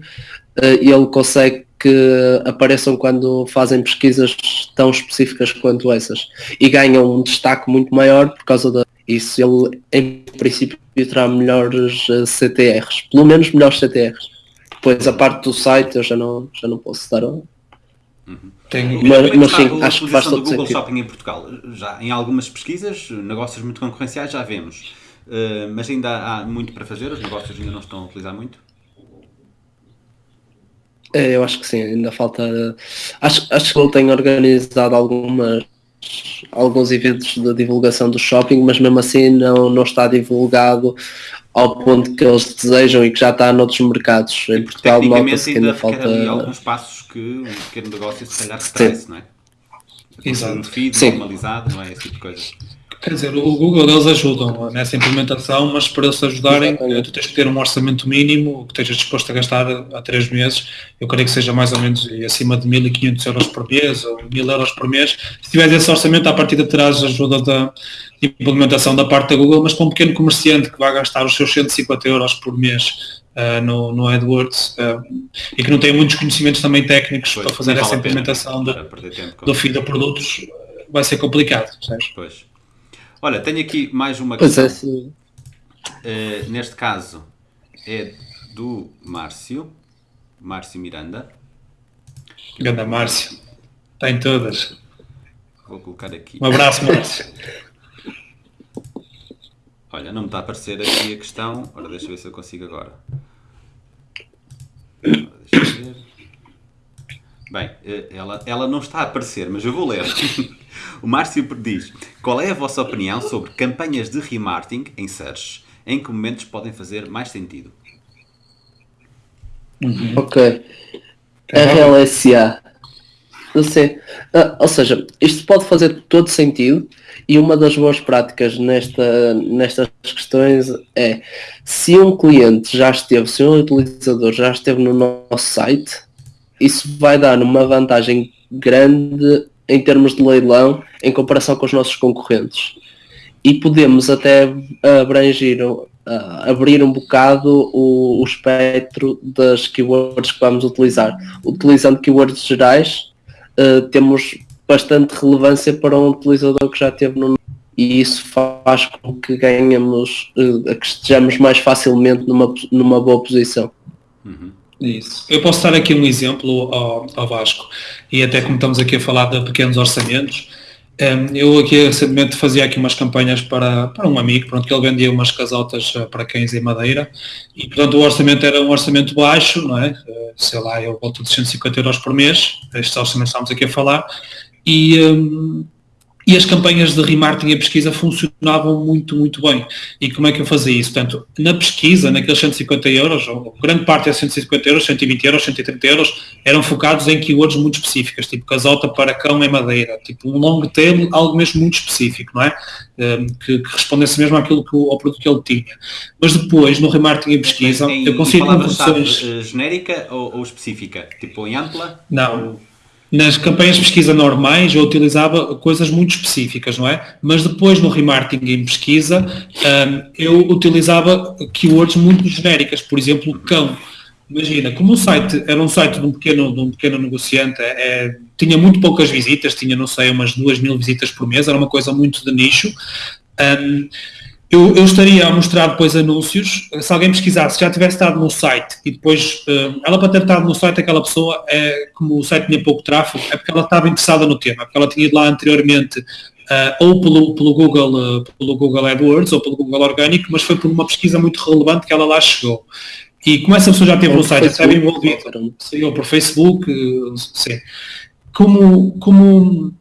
ele consegue que apareçam quando fazem pesquisas tão específicas quanto essas e ganham um destaque muito maior por causa da isso ele em princípio terá melhores eh, CTRs, pelo menos melhores CTRs. Depois a parte do site eu já não, já não posso dar uhum. mas, mas sim, acho que faz todo do Google sentido. Shopping em Portugal. Já em algumas pesquisas, negócios muito concorrenciais já vemos. Uh, mas ainda há muito para fazer, os negócios ainda não estão a utilizar muito. É, eu acho que sim, ainda falta. Acho, acho que ele tem organizado algumas alguns eventos de divulgação do shopping, mas mesmo assim não, não está divulgado ao ponto que eles desejam e que já está noutros mercados. Em Portugal nota-se que ainda, ainda falta. alguns passos que um pequeno negócio se calhar retrece, não é? Exato. Um feed Sim. normalizado, não é? Esse tipo de coisa. Quer dizer, o Google eles ajudam nessa implementação, mas para eles ajudarem, Exatamente. tu tens que ter um orçamento mínimo que estejas disposto a gastar há três meses. Eu creio que seja mais ou menos acima de 1.500 euros por mês ou 1.000 euros por mês. Se tiveres esse orçamento, à partida terás ajuda da implementação da parte da Google, mas para um pequeno comerciante que vai gastar os seus 150 euros por mês uh, no, no AdWords uh, e que não tem muitos conhecimentos também técnicos pois, para fazer essa implementação do, do fim de produtos, vai ser complicado. Sabes? Pois. Olha, tenho aqui mais uma questão. Pois é, uh, neste caso é do Márcio, Márcio Miranda. Ganda Márcio, está em todas. Vou colocar aqui. Um abraço, Márcio. [laughs] Olha, não me está a aparecer aqui a questão. Ora, deixa eu ver se eu consigo agora. Ora, deixa eu ver. Bem, eh, ela, ela não está a aparecer, mas eu vou ler. [laughs] O Márcio diz: Qual é a vossa opinião sobre campanhas de remarketing em search? Em que momentos podem fazer mais sentido? Uhum. Ok. RLSA. Não sei. Ah, ou seja, isto pode fazer todo sentido e uma das boas práticas nesta, nestas questões é se um cliente já esteve, se um utilizador já esteve no nosso site, isso vai dar uma vantagem grande em termos de leilão em comparação com os nossos concorrentes. E podemos até abranger, uh, abrir um bocado o, o, espectro das keywords que vamos utilizar. Utilizando keywords gerais, uh, temos bastante relevância para um utilizador que já teve no e isso faz com que ganhamos, uh, que estejamos mais facilmente numa, numa boa posição. Uhum. Isso. Eu posso dar aqui um exemplo ao, ao, Vasco, e até como estamos aqui a falar de pequenos orçamentos, um, ehm, eu aqui recentemente fazia aqui umas campanhas para, para um amigo, pronto, que ele vendia umas casotas eh, para cães em madeira, e portanto o orçamento era um orçamento baixo, não é? Eh, sei lá, eu volto de 150 euros por mês, estes orçamentos estamos aqui a falar, e, um, e as campanhas de remarketing e pesquisa funcionavam muito, muito bem. E como é que eu fazia isso? Portanto, na pesquisa, naqueles 150 euros, ou grande parte é 150 euros, 120 euros, 130 euros, eram focados em keywords muito específicas, tipo casota para cão em madeira, tipo um long tail, algo mesmo muito específico, não é? Um, que, que, respondesse mesmo àquilo que, ao produto que ele tinha. Mas depois, no remarketing e pesquisa, em, eu consigo conversões... Eh, genérica ou, ou, específica? Tipo em ampla? Não. Ou nas campanhas de pesquisa normais eu utilizava coisas muito específicas, não é? Mas depois no remarketing em pesquisa um, eu utilizava keywords muito genéricas, por exemplo, cão. Imagina, como o site era um site de um pequeno, de um pequeno negociante, é, é tinha muito poucas visitas, tinha, não sei, umas duas mil visitas por mês, era uma coisa muito de nicho. Um, eu, eu, estaria a mostrar depois anúncios, se alguém pesquisasse, já tivesse estado no site e depois, uh, ela para ter estado no site, aquela pessoa, é, como o site tinha pouco tráfego, é porque ela estava interessada no tema, porque ela tinha ido lá anteriormente, uh, ou pelo, pelo, Google, pelo Google AdWords ou pelo Google Orgânico, mas foi por uma pesquisa muito relevante que ela lá chegou. E como essa pessoa já teve no site, já estava envolvida, ou por Facebook, sim. Como, como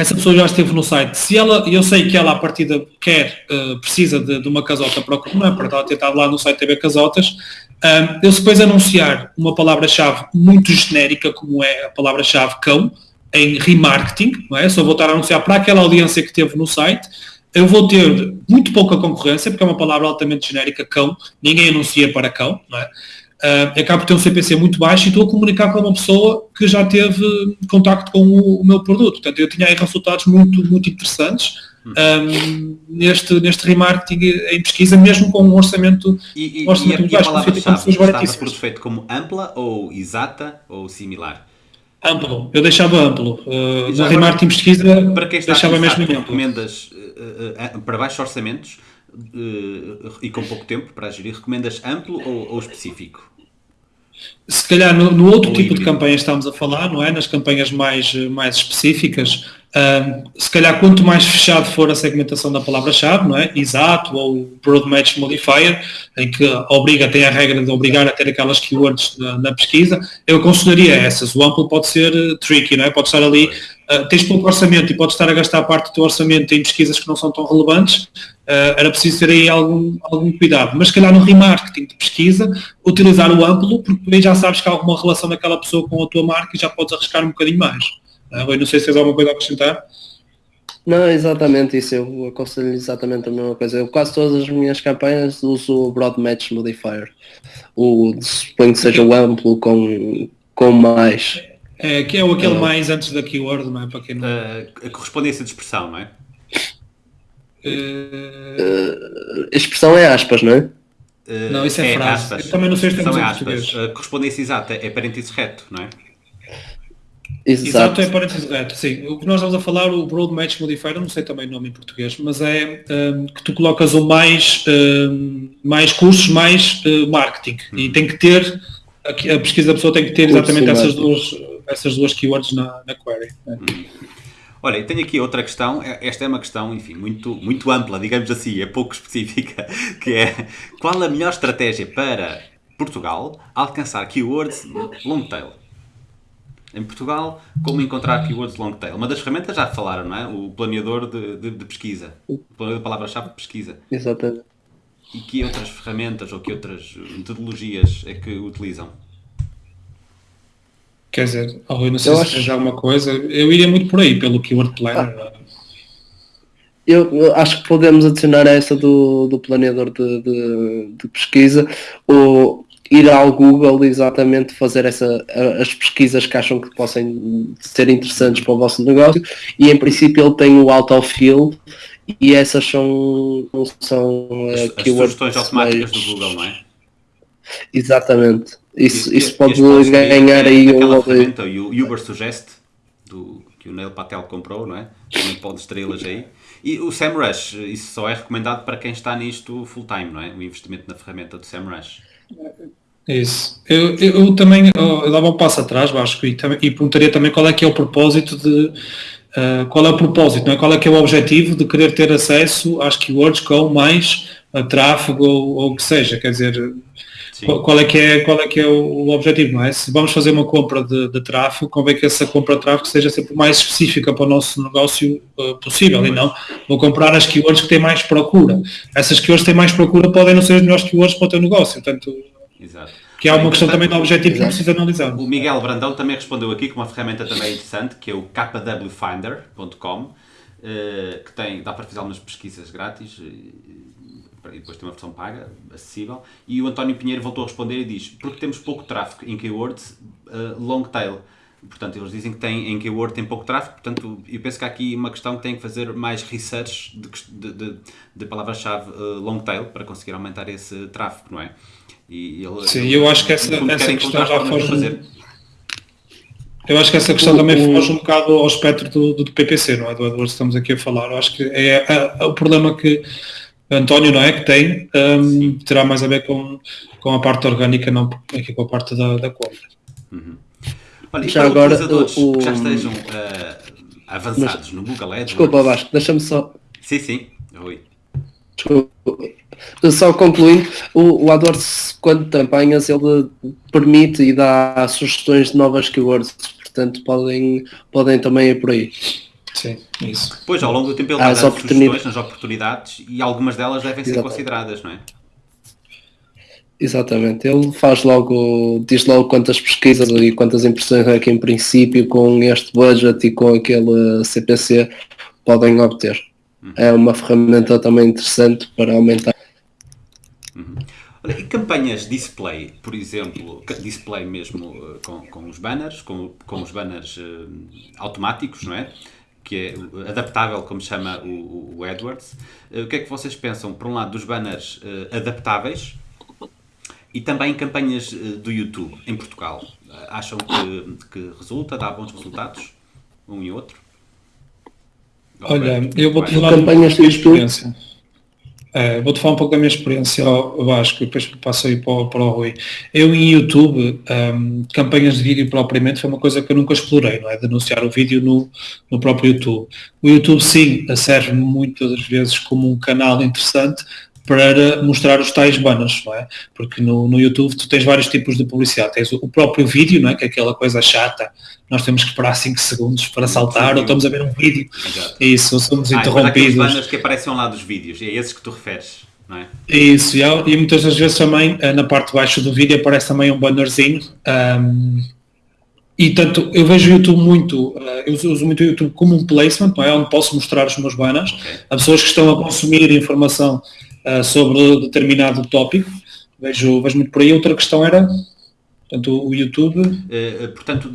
essa pessoa já esteve no site. Se ela, eu sei que ela à partida quer, uh, precisa de, de, uma casota para o é? Para ela ter estado lá no site TV Casotas, um, eu se depois anunciar uma palavra-chave muito genérica, como é a palavra-chave cão, em remarketing, não é? Só vou estar a anunciar para aquela audiência que teve no site, eu vou ter muito pouca concorrência, porque é uma palavra altamente genérica, cão, ninguém anuncia para cão, não é? Uh, acabo por ter um CPC muito baixo e estou a comunicar com uma pessoa que já teve contacto com o, o meu produto. Portanto, eu tinha aí resultados muito, muito interessantes um, neste, neste remarketing em pesquisa, mesmo com um orçamento, e, e, um orçamento e a, muito baixo, feito com pessoas por defeito como ampla ou exata ou similar? Amplo, eu deixava amplo. Uh, no remarketing pesquisa para quem está deixava mesmo amplo. Recomendas uh, uh, para baixos orçamentos e com pouco tempo para gerir, recomendas amplo ou, ou específico? Se calhar no, no outro tipo de campanhas estamos a falar, não é? Nas campanhas mais, mais específicas, se calhar quanto mais fechado for a segmentação da palavra-chave, não é? Exato, ou Broad Match Modifier, em que obriga, tem a regra de obrigar a ter aquelas keywords na, na pesquisa, eu aconselharia essas. O amplo pode ser uh, tricky, não é? Pode estar ali, uh, tens pouco orçamento e pode estar a gastar parte do teu orçamento em pesquisas que não são tão relevantes, uh, era preciso ter aí algum, algum cuidado. Mas se calhar no remarketing de pesquisa, utilizar o amplo, porque aí já sabes que há alguma relação daquela pessoa com a tua marca e já podes arriscar um bocadinho mais. Ah, Rui, não sei se tens alguma coisa a acrescentar. Não, exatamente isso, eu aconselho exatamente a mesma coisa. Eu quase todas as minhas campanhas uso o Broad Match Modifier. O suponho que seja o amplo com, com mais. É, que é o aquele é. mais antes da keyword, não é? Para quem não... Uh, a correspondência de expressão, não é? Uh... expressão é aspas, não é? Uh, não, isso é, é frase. Aspas. Eu também não sei se temos é aspas. A correspondência exata é parênteses reto, não é? Exato. Exato, é parênteses reto, sim. O que nós estamos a falar, o Broad Match Modifier, não sei também o nome em português, mas é um, que tu colocas o mais, um, mais cursos, mais uh, marketing. Uhum. E tem que ter, a, a, pesquisa da pessoa tem que ter exatamente essas duas, essas duas keywords na, na query. Né? Uhum. Olha, e tenho aqui outra questão, é, esta é uma questão, enfim, muito, muito ampla, digamos assim, é pouco [laughs] específica, que é qual a melhor estratégia para Portugal alcançar keywords long tail? em Portugal, como encontrar keywords long tail. Uma das ferramentas já falaram, não é? O planeador de, de, de pesquisa. O planeador de palavra-chave de pesquisa. Exatamente. E que outras ferramentas ou que outras metodologias é que utilizam? Quer dizer, oh, eu não sei eu se acho... tens alguma coisa. Eu iria muito por aí, pelo Keyword Planner. Ah. Eu acho que podemos adicionar essa do, do planeador de, de, de pesquisa. O, ir ao Google exatamente fazer essa, as pesquisas que acham que possam ser interessantes para o vosso negócio e em princípio ele tem o autofill e essas são, são as, uh, as sugestões automáticas mais... do Google, não é? Exatamente. Isso, e, isso pode ganhar aí um ferramenta, o Uber Suggest do, que o Neil Patel comprou, não é? Também pode estrelas aí. E o SEMrush, isso só é recomendado para quem está nisto full time, não é? O investimento na ferramenta do SEMrush. Isso. Eu, eu, eu também eu dava um passo atrás, Vasco, e, e perguntaria também qual é que é o propósito de. Uh, qual é o propósito, não é? qual é que é o objetivo de querer ter acesso às keywords com mais a tráfego ou, ou o que seja, quer dizer, qual, qual, é que é, qual é que é o, o, objetivo, não é? Se vamos fazer uma compra de, de tráfego, convém que essa compra de tráfego seja sempre mais específica para o nosso negócio uh, possível e não vou comprar as keywords que têm mais procura. Essas keywords que têm mais procura podem não ser as melhores keywords para o teu negócio, portanto, Exato. que é uma questão também de objetivo que precisa analisar. O Miguel Brandão também respondeu aqui com uma ferramenta também interessante, que é o kwfinder.com, uh, que tem, dá para fazer algumas pesquisas grátis, e depois tem uma versão paga, acessível, e o António Pinheiro voltou a responder e diz, porque temos pouco tráfego em keywords, uh, long tail. Portanto, eles dizem que tem, em keyword tem pouco tráfego, portanto, eu penso que há aqui uma questão que tem que fazer mais research de, de, de palavra-chave uh, long tail para conseguir aumentar esse tráfego, não é? E ele, Sim, eu acho que essa, essa questão já foge... Fazer. Eu acho que essa questão o, também o... foge um bocado ao espectro do, do, PPC, não é? Do AdWords estamos aqui a falar. Eu acho que é, é, é o problema que António, não é? Que tem, um, terá mais a ver com, com a parte orgânica, não aqui com a parte da, da compra. Uhum. Olha, já agora, utilizadores o, que já estejam uh, avançados mas, no Google Ads. Desculpa, Vasco, deixa-me só. Sim, sim. Oi. Desculpa. Só concluindo, o, o AdWords, quando campanhas, ele permite e dá sugestões de novas keywords, portanto podem, podem também ir por aí. Sim, isso. Pois, ao longo do tempo ele dá sugestões nas oportunidades e algumas delas devem ser Exatamente. consideradas, não é? Exatamente, ele faz logo, diz logo quantas pesquisas e quantas impressões é que em princípio com este budget e com aquele CPC podem obter. Uhum. É uma ferramenta também interessante para aumentar. Uhum. Olha, e campanhas display, por exemplo, display mesmo eh, com, com os banners, com, com os banners uh, automáticos, não é? Que é adaptável, como chama o, o Edwards. Uh, o que é que vocês pensam, por um lado, dos banners uh, adaptáveis e também campanhas uh, do YouTube em Portugal? acham que, que resulta, dá bons resultados, um e outro? Olha, eu vou-te falar campanhas do YouTube. É, Vou-te falar um pouco da minha experiência ao Vasco e depois passo aí para, para o Rui. Eu em YouTube, um, campanhas de vídeo propriamente foi uma coisa que eu nunca explorei, não é? Denunciar o vídeo no, no próprio YouTube. O YouTube sim, serve muitas vezes como um canal interessante, para mostrar os tais banners, não é? Porque no, no YouTube tu tens vários tipos de publicidade. Tens o, o próprio vídeo, não é? Que é aquela coisa chata, nós temos que esperar 5 segundos para saltar, ou estamos a ver um vídeo, Exato. isso, ou somos ah, interrompidos. Os banners que aparecem lado dos vídeos, é esses que tu referes, não é? Isso, e, e muitas das vezes também, eh, na parte de baixo do vídeo aparece também um bannerzinho, um, e tanto eu vejo o YouTube muito, eh, eu uso muito o YouTube como um placement, não é? Onde posso mostrar os meus banners okay. a pessoas que estão a consumir informação sobre determinado tópico. Vejo, vejo muito por aí. Outra questão era Portanto, o YouTube. Uh, portanto,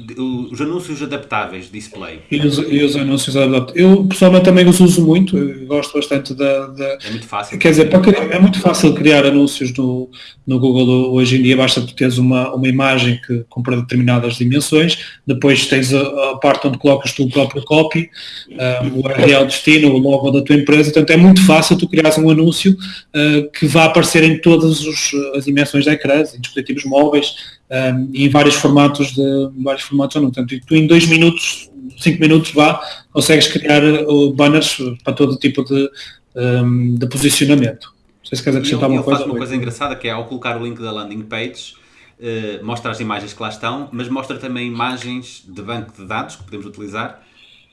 os anúncios adaptáveis, display. E os, e os anúncios adaptáveis. Eu pessoalmente também os uso muito, gosto bastante da. da é muito fácil. Quer dizer, para, é muito fácil criar anúncios no, no Google hoje em dia, basta tu teres uma, uma imagem que compra determinadas dimensões, depois tens a, a parte onde colocas tu o próprio copy, uh, o URL destino, o logo da tua empresa, portanto é muito fácil tu criares um anúncio uh, que vá aparecer em todas os, as dimensões da ecrã, em dispositivos móveis, um, e em vários formatos de vários formatos ou não. Portanto, tu em dois minutos, cinco minutos vá, consegues criar uh, banners para todo tipo de, um, de posicionamento. Não sei se queres acrescentar uma coisa. uma coisa engraçada que é ao colocar o link da landing page, uh, mostra as imagens que lá estão, mas mostra também imagens de banco de dados que podemos utilizar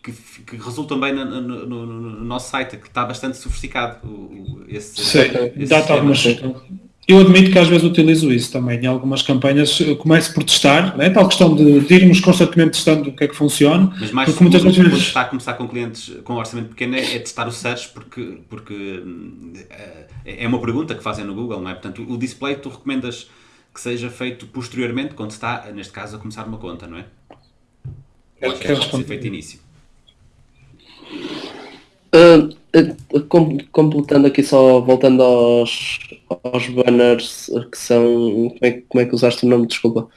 que, que, resultam bem no, no, no, no, nosso site, que está bastante sofisticado. O, esse, Sim, dá-te algumas eu admito que às vezes utilizo isso também. Em algumas campanhas começo por testar, né? tal questão de, de irmos constantemente testando o que é que funciona. Mas mais porque muitas vezes está a começar com clientes com orçamento pequeno é, é testar o search porque, porque é, é uma pergunta que fazem no Google, não é? Portanto, o display tu recomendas que seja feito posteriormente quando está, neste caso, a começar uma conta, não é? Ou que é ser feito início. Uh, completando aqui só, voltando aos, aos banners que são. Como é, como é que usaste o nome? Desculpa.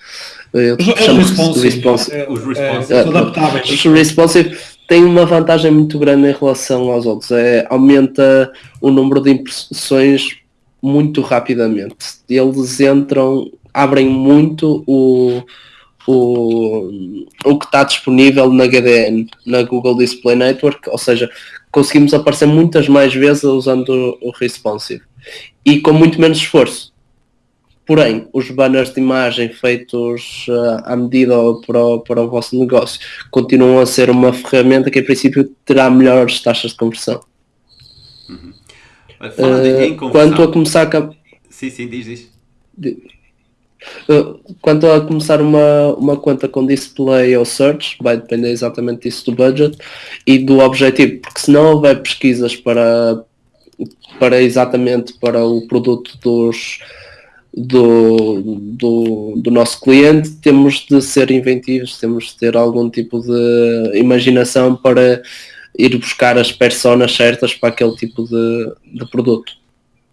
Eu os, responsive. responsive. É, os responsive. É, adaptáveis. Os responsive têm uma vantagem muito grande em relação aos outros. É, aumenta o número de impressões muito rapidamente. Eles entram, abrem muito o, o, o que está disponível na GDN, na Google Display Network, ou seja, conseguimos aparecer muitas mais vezes usando o, responsive. e com muito menos esforço. Porém, os banners de imagem feitos uh, à medida para o, para o vosso negócio continuam a ser uma ferramenta que, em princípio, terá melhores taxas de conversão. Uhum. Uh, quanto a começar a... Sim, sim, diz, diz. Uh, quanto a começar uma, uma conta com display ou search, vai depender exatamente disso do budget e do objetivo, porque se não houver pesquisas para, para exatamente para o produto dos, do, do, do, nosso cliente, temos de ser inventivos, temos de ter algum tipo de imaginação para ir buscar as personas certas para aquele tipo de, de produto.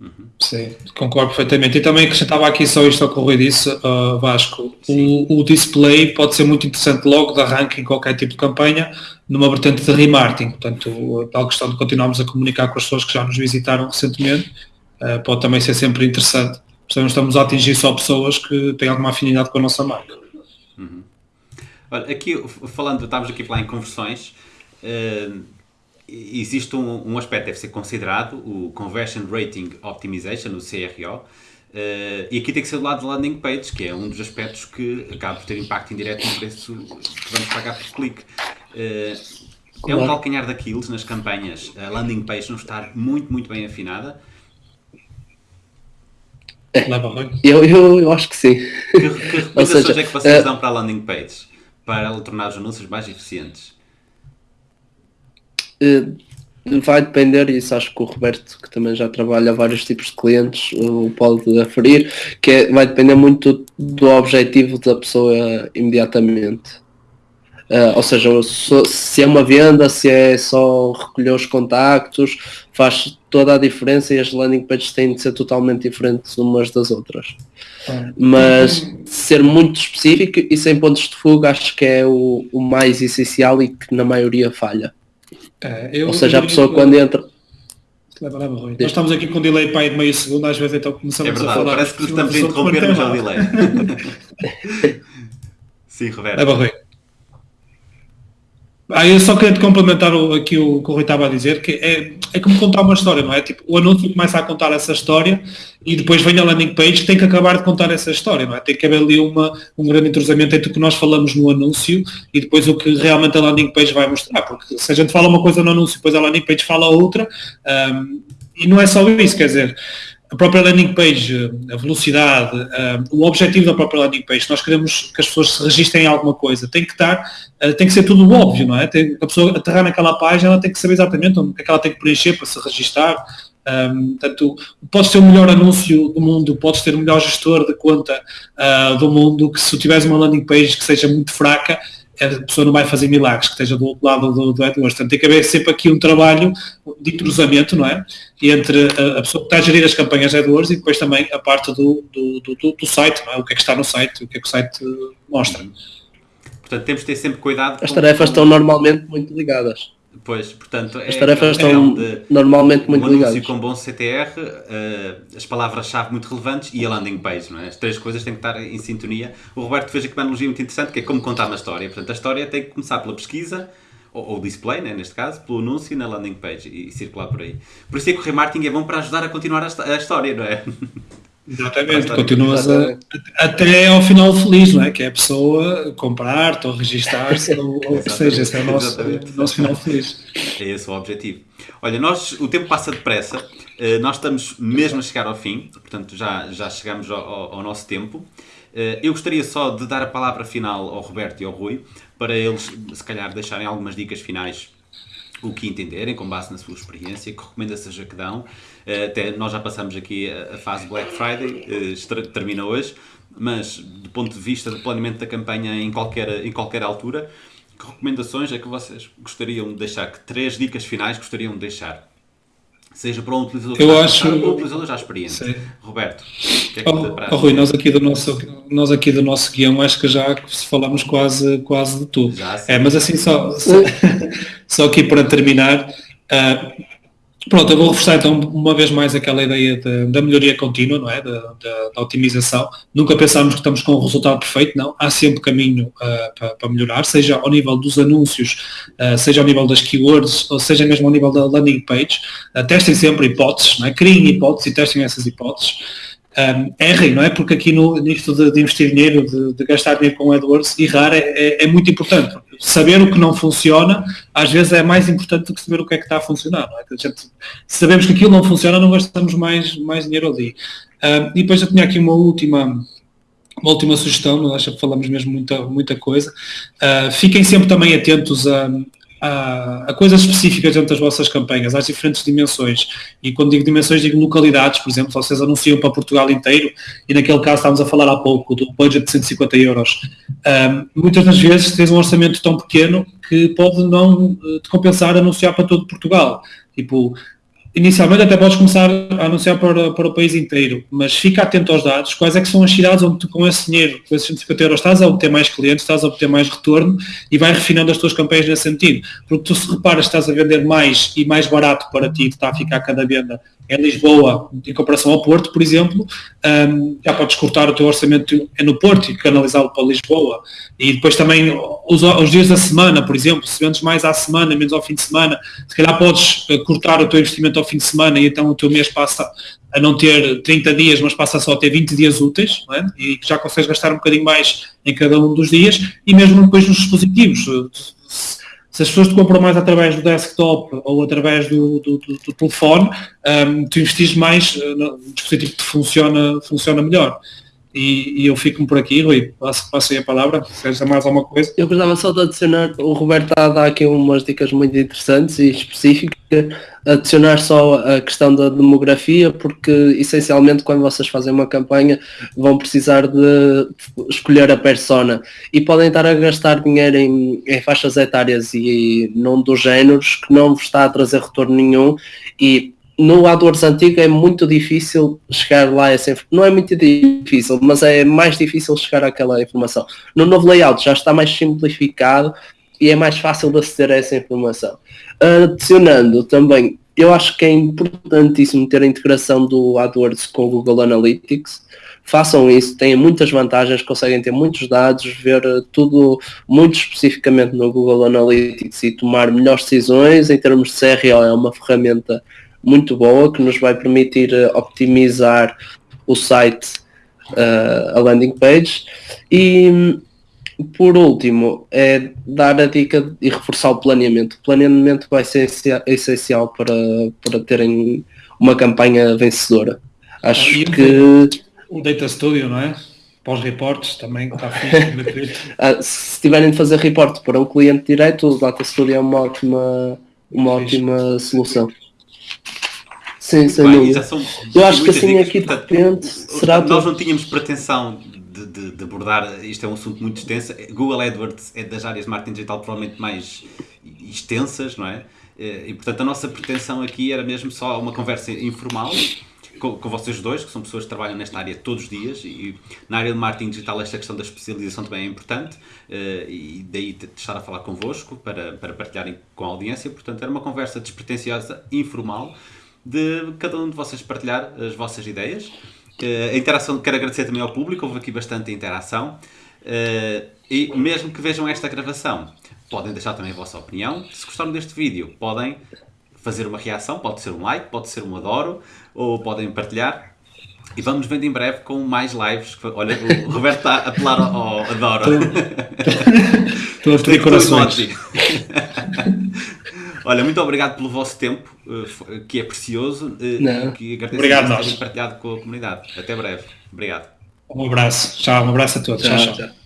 Uhum. Sim, concordo perfeitamente. E também acrescentava aqui só isto ao que o disse, uh, Vasco. O, o, display pode ser muito interessante logo de arranque em qualquer tipo de campanha, numa vertente de remarketing. Portanto, a tal questão de continuarmos a comunicar com as pessoas que já nos visitaram recentemente, uh, pode também ser sempre interessante Portanto, estamos a atingir só pessoas que têm alguma afinidade com a nossa marca. Uhum. Olha, aqui falando, estávamos aqui a falar em conversões, uh, existe um, um, aspecto que deve ser considerado, o Conversion Rating Optimization, o CRO, uh, e aqui tem que ser do lado da landing page, que é um dos aspectos que acaba por ter impacto indireto no preço que vamos pagar por clique. Uh, é um calcanhar daqueles nas campanhas, a landing page não estar muito, muito bem afinada, eu, eu, eu acho que sim. Que, que [laughs] recomendações seja, é que vocês uh, dão para a landing page? Para tornar os anúncios mais eficientes? Uh, vai depender, e isso acho que o Roberto, que também já trabalha vários tipos de clientes, o pode aferir, que é, vai depender muito do objetivo da pessoa imediatamente. Uh, ou seja, se é uma venda, se é só recolher os contactos, faz toda a diferença e as landing pages têm de ser totalmente diferentes umas das outras. Ah. Mas ser muito específico e sem pontos de fuga acho que é o, o mais essencial e que na maioria falha. É, eu, ou seja, a pessoa eu, quando entra. Leva, leva, Nós estamos aqui com um delay para de meio segundo, às vezes então começamos é verdade, a falar. Parece que estamos a interromper, mas é o delay. [laughs] [laughs] Sim, Roberto. Leva, Rui. Ah, eu só queria te complementar o, aqui o que o Rui estava a dizer, que é, é como contar uma história, não é? Tipo, o anúncio começa a contar essa história e depois vem a landing page que tem que acabar de contar essa história, não é? Tem que haver ali uma, um grande entrosamento entre o que nós falamos no anúncio e depois o que realmente a landing page vai mostrar, porque se a gente fala uma coisa no anúncio e depois a landing page fala outra, um, e não é só isso, quer dizer, a própria landing page, a velocidade, uh, o objetivo da própria landing page, nós queremos que as pessoas se registrem em alguma coisa, tem que estar, uh, tem que ser tudo óbvio, não é? Tem, a pessoa aterrar naquela página, ela tem que saber exatamente o que é que ela tem que preencher para se registrar. Um, portanto, podes ter o melhor anúncio do mundo, podes ter o melhor gestor de conta uh, do mundo, que se tiveres uma landing page que seja muito fraca, a pessoa não vai fazer milagres, que esteja do outro lado do, do AdWords. Portanto, tem que haver sempre aqui um trabalho de entrosamento, não é? Entre a, a, pessoa que está a gerir as campanhas AdWords e depois também a parte do, do, do, do site, não é? O que é que está no site, o que é que o site mostra. Portanto, temos de ter sempre cuidado. As tarefas com... estão normalmente muito ligadas. Pois, portanto, as é tarefas estão normalmente muito um ligadas. com bom CTR, uh, eh, as palavras-chave muito relevantes e a landing page, não é? As três coisas têm que estar em sintonia. O Roberto fez aqui uma analogia muito interessante, que é como contar uma história. Portanto, a história tem que começar pela pesquisa, ou, ou display, né, neste caso, pelo anúncio na landing page e, e circular por aí. Por isso é que o remarketing é bom para ajudar a continuar a, a história, não é? [laughs] Exatamente, continuas a, até ao final feliz, não é? Que é a pessoa comprar-te ou registar-se, ou, ou seja, esse é o nosso, nosso final feliz. É esse o objetivo. Olha, nós, o tempo passa depressa, eh, nós estamos mesmo a chegar ao fim, portanto já, já chegamos ao, ao nosso tempo. Eh, eu gostaria só de dar a palavra final ao Roberto e ao Rui, para eles, se calhar, deixarem algumas dicas finais o que entenderem, com base na sua experiência, que recomendações é que dão. Até nós já passamos aqui a fase Black Friday, eh, termina hoje, mas do ponto de vista do planeamento da campanha em qualquer, em qualquer altura, que recomendações é que vocês gostariam de deixar, que três dicas finais gostariam de deixar? Seja para um utilizador eu acho... para um utilizador já experiente. Sim. Roberto, que é que oh, oh, Rui, nós aqui do nosso nós aqui do nosso guião acho que já falamos quase quase de tudo. Já, é, mas assim só só, [laughs] só aqui para terminar, uh, Pronto, eu vou reforçar então uma vez mais aquela ideia de, da melhoria contínua, não é? Da, da, da, otimização. Nunca pensamos que estamos com o resultado perfeito, não. Há sempre caminho uh, para, para, melhorar, seja ao nível dos anúncios, uh, seja ao nível das keywords, ou seja mesmo ao nível da landing page. Uh, testem sempre hipóteses, não é? Criem hipóteses e testem essas hipóteses um, errem, não é? Porque aqui no, nisto de, de investir dinheiro, de, de, gastar dinheiro com AdWords, errar é, é, é, muito importante. Saber o que não funciona, às vezes é mais importante do que saber o que é que está a funcionar. Não é? gente, se sabemos que aquilo não funciona, não gastamos mais, mais dinheiro ali. Um, e depois eu tinha aqui uma última, uma última sugestão, não acho que falamos mesmo muita, muita coisa. Uh, fiquem sempre também atentos a, a, a, coisas específicas dentro das vossas campanhas, às diferentes dimensões. E quando digo dimensões, digo localidades, por exemplo, vocês anunciam para Portugal inteiro, e naquele caso estávamos a falar há pouco do budget de 150 euros. Um, muitas das vezes tens um orçamento tão pequeno que pode não eh, te compensar anunciar para todo Portugal. Tipo, Inicialmente até podes começar a anunciar para, para o país inteiro, mas fica atento aos dados, quais é que são as cidades onde tu com esse dinheiro, com esses 150 euros, estás a obter mais clientes, estás a obter mais retorno e vai refinando as tuas campanhas nesse sentido. Porque tu se reparas estás a vender mais e mais barato para ti, está a ficar cada venda em Lisboa, em comparação ao Porto, por exemplo, um, já podes cortar o teu orçamento no Porto e canalizá-lo para Lisboa. E depois também os, os, dias da semana, por exemplo, se vendes mais à semana, menos ao fim de semana, se calhar podes eh, cortar o teu investimento ao fim de semana e então o teu mês passa a não ter 30 dias, mas passa só a ter 20 dias úteis, é? e já consegues gastar um bocadinho mais em cada um dos dias, e mesmo depois nos dispositivos se as pessoas te compram mais através do desktop ou através do, do, do, do telefone, um, tu investes mais uh, no dispositivo que funciona, funciona melhor. E, e eu fico por aqui, Rui, passo, passo aí a palavra, se queres mais alguma coisa. Eu gostava só de adicionar, o Roberto está a dar aqui umas dicas muito interessantes e específicas, adicionar só a questão da demografia, porque essencialmente quando vocês fazem uma campanha vão precisar de escolher a persona. E podem estar a gastar dinheiro em, em faixas etárias e não dos géneros que não vos está a trazer retorno nenhum. E no AdWords antigo é muito difícil chegar lá essa não é muito difícil, mas é mais difícil chegar àquela informação. No novo layout já está mais simplificado e é mais fácil de aceder a essa informação. Adicionando também, eu acho que é importantíssimo ter a integração do AdWords com o Google Analytics. Façam isso, têm muitas vantagens, conseguem ter muitos dados, ver tudo muito especificamente no Google Analytics e tomar melhores decisões. Em termos de CRO é uma ferramenta muito boa que nos vai permitir uh, optimizar o site, uh, a landing page. E por último, é dar a dica e reforçar o planeamento. O planeamento vai ser essencial para, para terem uma campanha vencedora. Acho ah, que. O Data Studio, não é? Para os reportes também está [laughs] fixe. ah, se tiverem de fazer report para um cliente direto, o Data Studio é uma ótima, uma ótima solução. Sim, sem dúvida. Eu acho que assim dicas, aqui de repente será Nós não tínhamos pretensão de, de, de, abordar, isto é um assunto muito extenso. Google AdWords é das áreas de marketing digital provavelmente mais extensas, não é? Eh, e portanto a nossa pretensão aqui era mesmo só uma conversa informal com, com, vocês dois, que são pessoas que trabalham nesta área todos os dias e na área de marketing digital esta questão da especialização também é importante uh, e daí estar a falar convosco para, para partilharem com a audiência. Portanto, era uma conversa despretensiosa, informal, de cada um de vocês partilhar as vossas ideias. Uh, a interação, quero agradecer também ao público, houve aqui bastante interação. Uh, e mesmo que vejam esta gravação, podem deixar também a vossa opinião. Se gostaram deste vídeo, podem fazer uma reação, pode ser um like, pode ser um adoro, ou podem partilhar. E vamos vendo em breve com mais lives. Olha, o [laughs] Roberto está a apelar ao, adoro. Estou a [laughs] ter corações. [laughs] Olha, muito obrigado pelo vosso tempo, eh, que é precioso, eh, Não. que agradeço obrigado por terem partilhado com a comunidade. Até breve. Obrigado. Um abraço. Tchau, um abraço a todos. tchau. tchau. tchau.